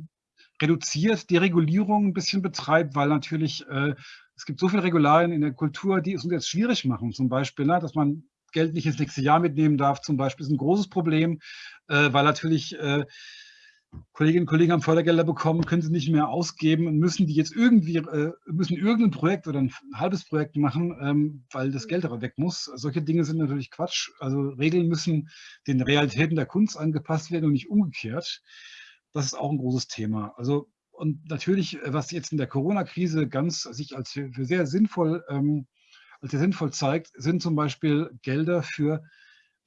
reduziert, die Regulierung ein bisschen betreibt, weil natürlich äh, es gibt so viele Regularien in der Kultur, die es uns jetzt schwierig machen. Zum Beispiel, ne, dass man Geld nicht ins nächste Jahr mitnehmen darf, zum Beispiel, ist ein großes Problem, äh, weil natürlich äh, Kolleginnen und Kollegen haben Fördergelder bekommen, können sie nicht mehr ausgeben und müssen die jetzt irgendwie, äh, müssen irgendein Projekt oder ein halbes Projekt machen, ähm, weil das Geld aber weg muss. Solche Dinge sind natürlich Quatsch. Also Regeln müssen den Realitäten der Kunst angepasst werden und nicht umgekehrt. Das ist auch ein großes Thema. Also und natürlich, was jetzt in der Corona-Krise ganz sich als für, für sehr sinnvoll, ähm, als sehr sinnvoll zeigt, sind zum Beispiel Gelder für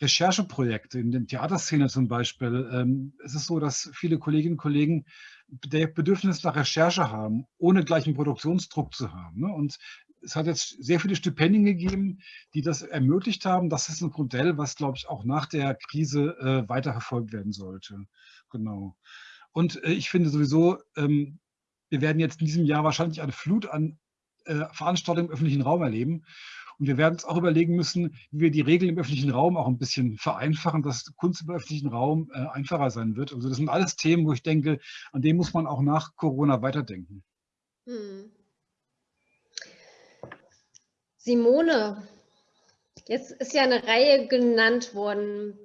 Rechercheprojekte in der Theaterszene zum Beispiel. Ähm, es ist so, dass viele Kolleginnen und Kollegen der Bedürfnis nach Recherche haben, ohne gleich einen Produktionsdruck zu haben. Ne? Und es hat jetzt sehr viele Stipendien gegeben, die das ermöglicht haben. Das ist ein Modell, was, glaube ich, auch nach der Krise äh, weiterverfolgt werden sollte. Genau. Und äh, ich finde sowieso, ähm, wir werden jetzt in diesem Jahr wahrscheinlich eine Flut an äh, Veranstaltungen im öffentlichen Raum erleben. Und wir werden uns auch überlegen müssen, wie wir die Regeln im öffentlichen Raum auch ein bisschen vereinfachen, dass Kunst im öffentlichen Raum äh, einfacher sein wird. Also das sind alles Themen, wo ich denke, an denen muss man auch nach Corona weiterdenken. Hm.
Simone, jetzt ist ja eine Reihe genannt worden.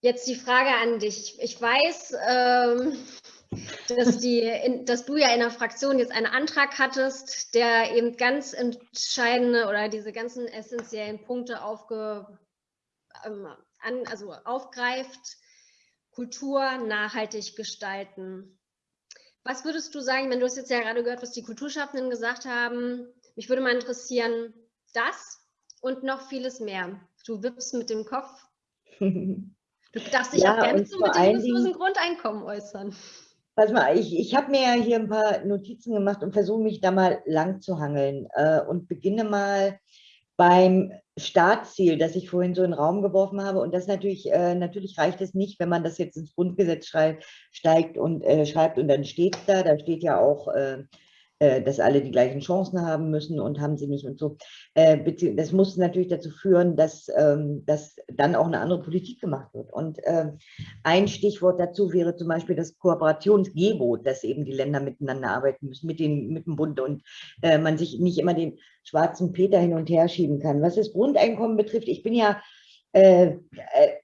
Jetzt die Frage an dich. Ich weiß, ähm, dass, die, in, dass du ja in der Fraktion jetzt einen Antrag hattest, der eben ganz entscheidende oder diese ganzen essentiellen Punkte aufge, ähm, an, also aufgreift, Kultur nachhaltig gestalten. Was würdest du sagen, wenn du hast jetzt ja gerade gehört, was die Kulturschaffenden gesagt haben, Mich würde mal interessieren, das und noch vieles mehr. Du wippst mit dem Kopf. Du darfst dich ja, auch gerne zu bedingungslosen Grundeinkommen äußern.
Pass mal, ich, ich habe mir ja hier ein paar Notizen gemacht und versuche mich da mal lang zu hangeln äh, und beginne mal beim Startziel, das ich vorhin so in den Raum geworfen habe. Und das natürlich, äh, natürlich reicht es nicht, wenn man das jetzt ins Grundgesetz schreibt, steigt und äh, schreibt und dann steht da, da steht ja auch äh, dass alle die gleichen Chancen haben müssen und haben sie nicht und so. Äh, das muss natürlich dazu führen, dass, ähm, dass dann auch eine andere Politik gemacht wird. Und ähm, ein Stichwort dazu wäre zum Beispiel das Kooperationsgebot, dass eben die Länder miteinander arbeiten müssen, mit, den, mit dem Bund und äh, man sich nicht immer den schwarzen Peter hin und her schieben kann. Was das Grundeinkommen betrifft, ich bin ja äh, äh,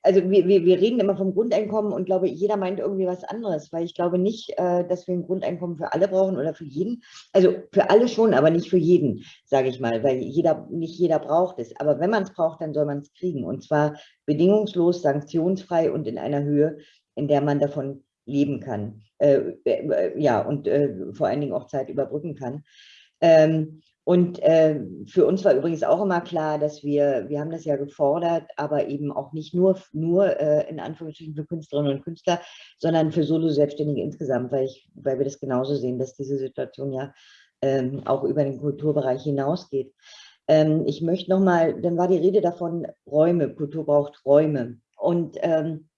also wir, wir, reden immer vom Grundeinkommen und glaube, jeder meint irgendwie was anderes, weil ich glaube nicht, äh, dass wir ein Grundeinkommen für alle brauchen oder für jeden. Also für alle schon, aber nicht für jeden, sage ich mal, weil jeder, nicht jeder braucht es. Aber wenn man es braucht, dann soll man es kriegen und zwar bedingungslos, sanktionsfrei und in einer Höhe, in der man davon leben kann. Äh, äh, ja, und äh, vor allen Dingen auch Zeit überbrücken kann. Und äh, für uns war übrigens auch immer klar, dass wir, wir haben das ja gefordert, aber eben auch nicht nur, nur äh, in Anführungsstrichen für Künstlerinnen und Künstler, sondern für Solo-Selbstständige insgesamt, weil, ich, weil wir das genauso sehen, dass diese Situation ja ähm, auch über den Kulturbereich hinausgeht. Ähm, ich möchte nochmal, dann war die Rede davon, Räume, Kultur braucht Räume. Und ähm,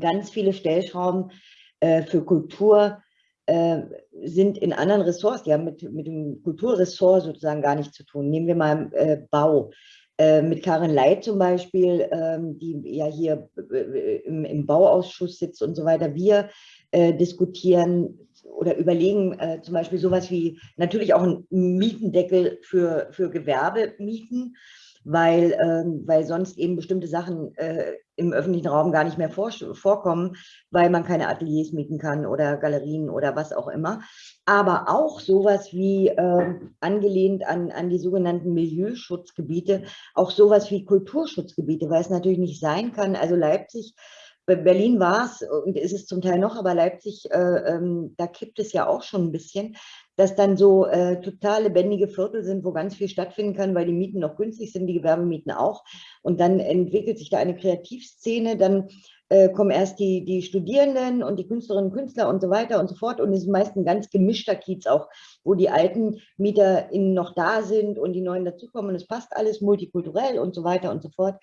ganz viele Stellschrauben äh, für Kultur äh, sind in anderen Ressorts, die haben mit, mit dem Kulturressort sozusagen gar nichts zu tun. Nehmen wir mal äh, Bau. Äh, mit Karin Leit zum Beispiel, ähm, die ja hier äh, im, im, Bauausschuss sitzt und so weiter. Wir äh, diskutieren oder überlegen zum Beispiel sowas wie natürlich auch einen Mietendeckel für, für Gewerbemieten weil, ähm, weil sonst eben bestimmte Sachen äh, im öffentlichen Raum gar nicht mehr vor, vorkommen, weil man keine Ateliers mieten kann oder Galerien oder was auch immer. Aber auch sowas wie äh, angelehnt an, an die sogenannten Milieuschutzgebiete, auch sowas wie Kulturschutzgebiete, weil es natürlich nicht sein kann. Also Leipzig Berlin war es und ist es zum Teil noch, aber Leipzig, äh, ähm, da kippt es ja auch schon ein bisschen, dass dann so äh, total lebendige Viertel sind, wo ganz viel stattfinden kann, weil die Mieten noch günstig sind, die Gewerbemieten auch. Und dann entwickelt sich da eine Kreativszene, dann äh, kommen erst die, die Studierenden und die Künstlerinnen und Künstler und so weiter und so fort. Und es ist meist ein ganz gemischter Kiez auch, wo die alten MieterInnen noch da sind und die neuen dazukommen. Und es passt alles multikulturell und so weiter und so fort.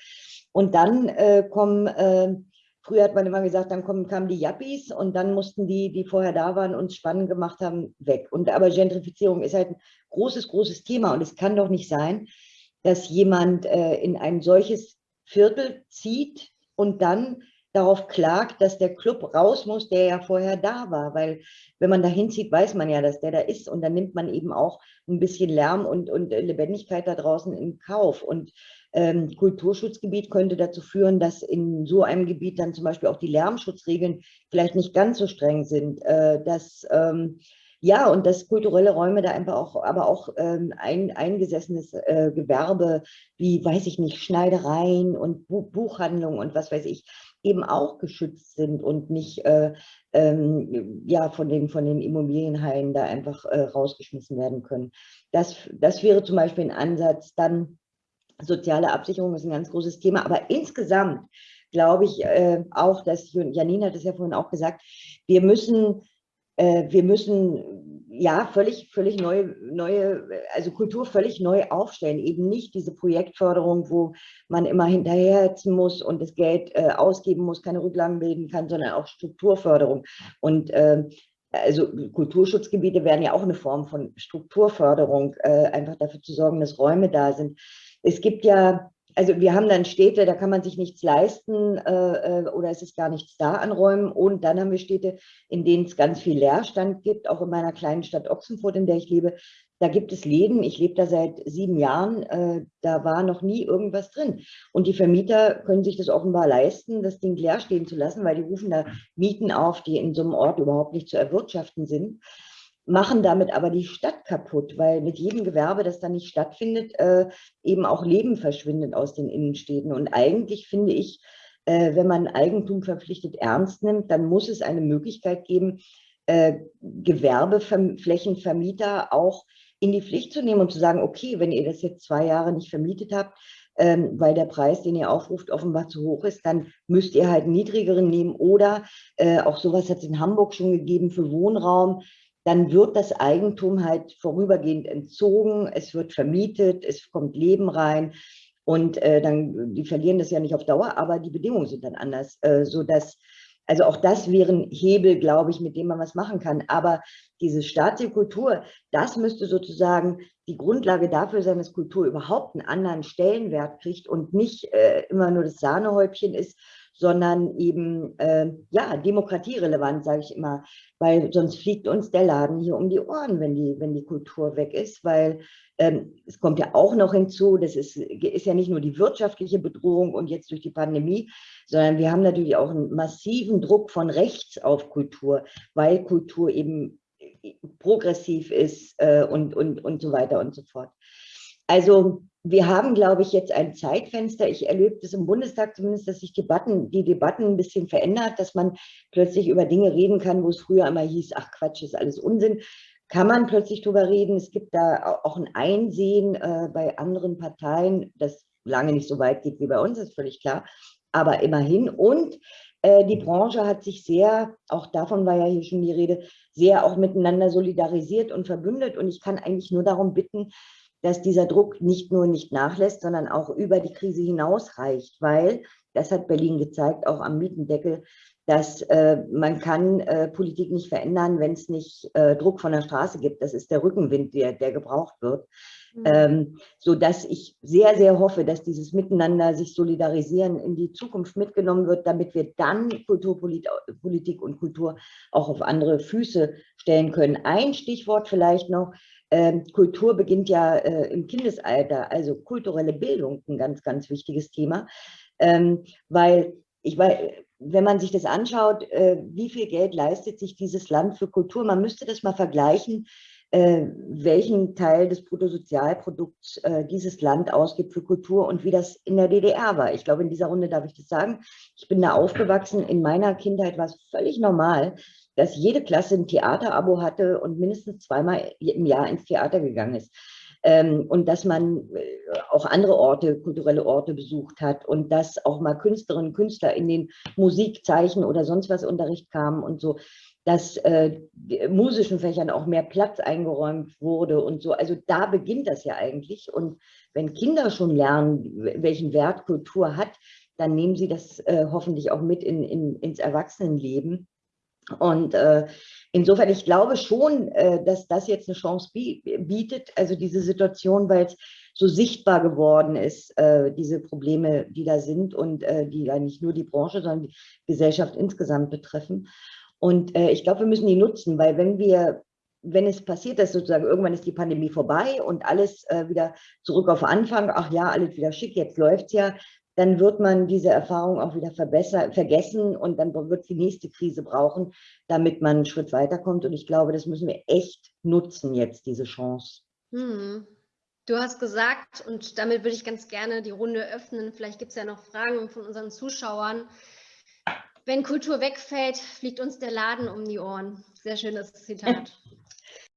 Und dann äh, kommen äh, Früher hat man immer gesagt, dann kommen, kamen die Yuppies und dann mussten die, die vorher da waren, uns spannend gemacht haben, weg. Und aber Gentrifizierung ist halt ein großes, großes Thema und es kann doch nicht sein, dass jemand äh, in ein solches Viertel zieht und dann darauf klagt, dass der Club raus muss, der ja vorher da war, weil wenn man da hinzieht, weiß man ja, dass der da ist und dann nimmt man eben auch ein bisschen Lärm und, und Lebendigkeit da draußen in Kauf und ähm, Kulturschutzgebiet könnte dazu führen, dass in so einem Gebiet dann zum Beispiel auch die Lärmschutzregeln vielleicht nicht ganz so streng sind, äh, dass ähm, ja, und dass kulturelle Räume da einfach auch, aber auch ähm, ein eingesessenes äh, Gewerbe, wie, weiß ich nicht, Schneidereien und Bu Buchhandlungen und was weiß ich, eben auch geschützt sind und nicht äh, ähm, ja, von, den, von den Immobilienhaien da einfach äh, rausgeschmissen werden können. Das, das wäre zum Beispiel ein Ansatz. Dann soziale Absicherung ist ein ganz großes Thema, aber insgesamt glaube ich äh, auch, dass Janine hat es ja vorhin auch gesagt, wir müssen, äh, wir müssen ja völlig, völlig neue, neue, also Kultur völlig neu aufstellen. Eben nicht diese Projektförderung, wo man immer hinterherhetzen muss und das Geld äh, ausgeben muss, keine Rücklagen bilden kann, sondern auch Strukturförderung. Und ähm, also Kulturschutzgebiete werden ja auch eine Form von Strukturförderung, äh, einfach dafür zu sorgen, dass Räume da sind es gibt ja, also wir haben dann Städte, da kann man sich nichts leisten äh, äh, oder es ist gar nichts da an Räumen. Und dann haben wir Städte, in denen es ganz viel Leerstand gibt, auch in meiner kleinen Stadt Ochsenfurt, in der ich lebe. Da gibt es Läden, ich lebe da seit sieben Jahren, äh, da war noch nie irgendwas drin. Und die Vermieter können sich das offenbar leisten, das Ding leer stehen zu lassen, weil die rufen da Mieten auf, die in so einem Ort überhaupt nicht zu erwirtschaften sind machen damit aber die Stadt kaputt, weil mit jedem Gewerbe, das da nicht stattfindet, äh, eben auch Leben verschwindet aus den Innenstädten. Und eigentlich finde ich, äh, wenn man Eigentum verpflichtet ernst nimmt, dann muss es eine Möglichkeit geben, äh, Gewerbeflächenvermieter auch in die Pflicht zu nehmen und zu sagen, okay, wenn ihr das jetzt zwei Jahre nicht vermietet habt, ähm, weil der Preis, den ihr aufruft, offenbar zu hoch ist, dann müsst ihr halt einen niedrigeren nehmen oder äh, auch sowas hat es in Hamburg schon gegeben für Wohnraum, dann wird das Eigentum halt vorübergehend entzogen, es wird vermietet, es kommt Leben rein und äh, dann, die verlieren das ja nicht auf Dauer, aber die Bedingungen sind dann anders, äh, sodass also auch das wären Hebel, glaube ich, mit dem man was machen kann. Aber diese staatliche Kultur, das müsste sozusagen die Grundlage dafür sein, dass Kultur überhaupt einen anderen Stellenwert kriegt und nicht äh, immer nur das Sahnehäubchen ist, sondern eben äh, ja demokratierelevant, sage ich immer, weil sonst fliegt uns der Laden hier um die Ohren, wenn die, wenn die Kultur weg ist, weil ähm, es kommt ja auch noch hinzu, das ist, ist ja nicht nur die wirtschaftliche Bedrohung und jetzt durch die Pandemie, sondern wir haben natürlich auch einen massiven Druck von rechts auf Kultur, weil Kultur eben äh, progressiv ist äh, und, und, und so weiter und so fort. Also wir haben, glaube ich, jetzt ein Zeitfenster. Ich erlebe das im Bundestag zumindest, dass sich Debatten, die Debatten ein bisschen verändert, dass man plötzlich über Dinge reden kann, wo es früher immer hieß, ach Quatsch, ist alles Unsinn. Kann man plötzlich drüber reden. Es gibt da auch ein Einsehen äh, bei anderen Parteien, das lange nicht so weit geht wie bei uns, ist völlig klar. Aber immerhin. Und äh, die Branche hat sich sehr, auch davon war ja hier schon die Rede, sehr auch miteinander solidarisiert und verbündet. Und ich kann eigentlich nur darum bitten, dass dieser Druck nicht nur nicht nachlässt, sondern auch über die Krise hinaus reicht, weil, das hat Berlin gezeigt, auch am Mietendeckel, dass äh, man kann äh, Politik nicht verändern, wenn es nicht äh, Druck von der Straße gibt. Das ist der Rückenwind, der, der gebraucht wird. Mhm. Ähm, so dass ich sehr, sehr hoffe, dass dieses Miteinander sich solidarisieren in die Zukunft mitgenommen wird, damit wir dann Kulturpolitik und Kultur auch auf andere Füße stellen können. Ein Stichwort vielleicht noch, Kultur beginnt ja äh, im Kindesalter, also kulturelle Bildung, ein ganz, ganz wichtiges Thema, ähm, weil ich weiß, wenn man sich das anschaut, äh, wie viel Geld leistet sich dieses Land für Kultur, man müsste das mal vergleichen, äh, welchen Teil des Bruttosozialprodukts dieses Land ausgibt für Kultur und wie das in der DDR war. Ich glaube, in dieser Runde darf ich das sagen. Ich bin da aufgewachsen. In meiner Kindheit war es völlig normal, dass jede Klasse ein Theaterabo hatte und mindestens zweimal im Jahr ins Theater gegangen ist. Ähm, und dass man äh, auch andere Orte, kulturelle Orte besucht hat und dass auch mal Künstlerinnen und Künstler in den Musikzeichen oder sonst was Unterricht kamen und so, dass äh, musischen Fächern auch mehr Platz eingeräumt wurde und so. Also da beginnt das ja eigentlich. Und wenn Kinder schon lernen, welchen Wert Kultur hat, dann nehmen sie das äh, hoffentlich auch mit in, in, ins Erwachsenenleben. Und äh, insofern, ich glaube schon, äh, dass das jetzt eine Chance bietet, also diese Situation, weil es so sichtbar geworden ist, äh, diese Probleme, die da sind und die ja nicht nur die Branche, sondern die Gesellschaft insgesamt betreffen. Und ich glaube, wir müssen die nutzen, weil wenn wir wenn es passiert, dass sozusagen irgendwann ist die Pandemie vorbei und alles wieder zurück auf Anfang, ach ja, alles wieder schick, jetzt läuft es ja, dann wird man diese Erfahrung auch wieder vergessen und dann wird es die nächste Krise brauchen, damit man einen Schritt weiterkommt. Und ich glaube, das müssen wir echt nutzen jetzt, diese Chance. Hm.
Du hast gesagt, und damit würde ich ganz gerne die Runde öffnen, vielleicht gibt es ja noch Fragen von unseren Zuschauern. Wenn Kultur wegfällt, fliegt uns der Laden um die Ohren. Sehr schönes Zitat.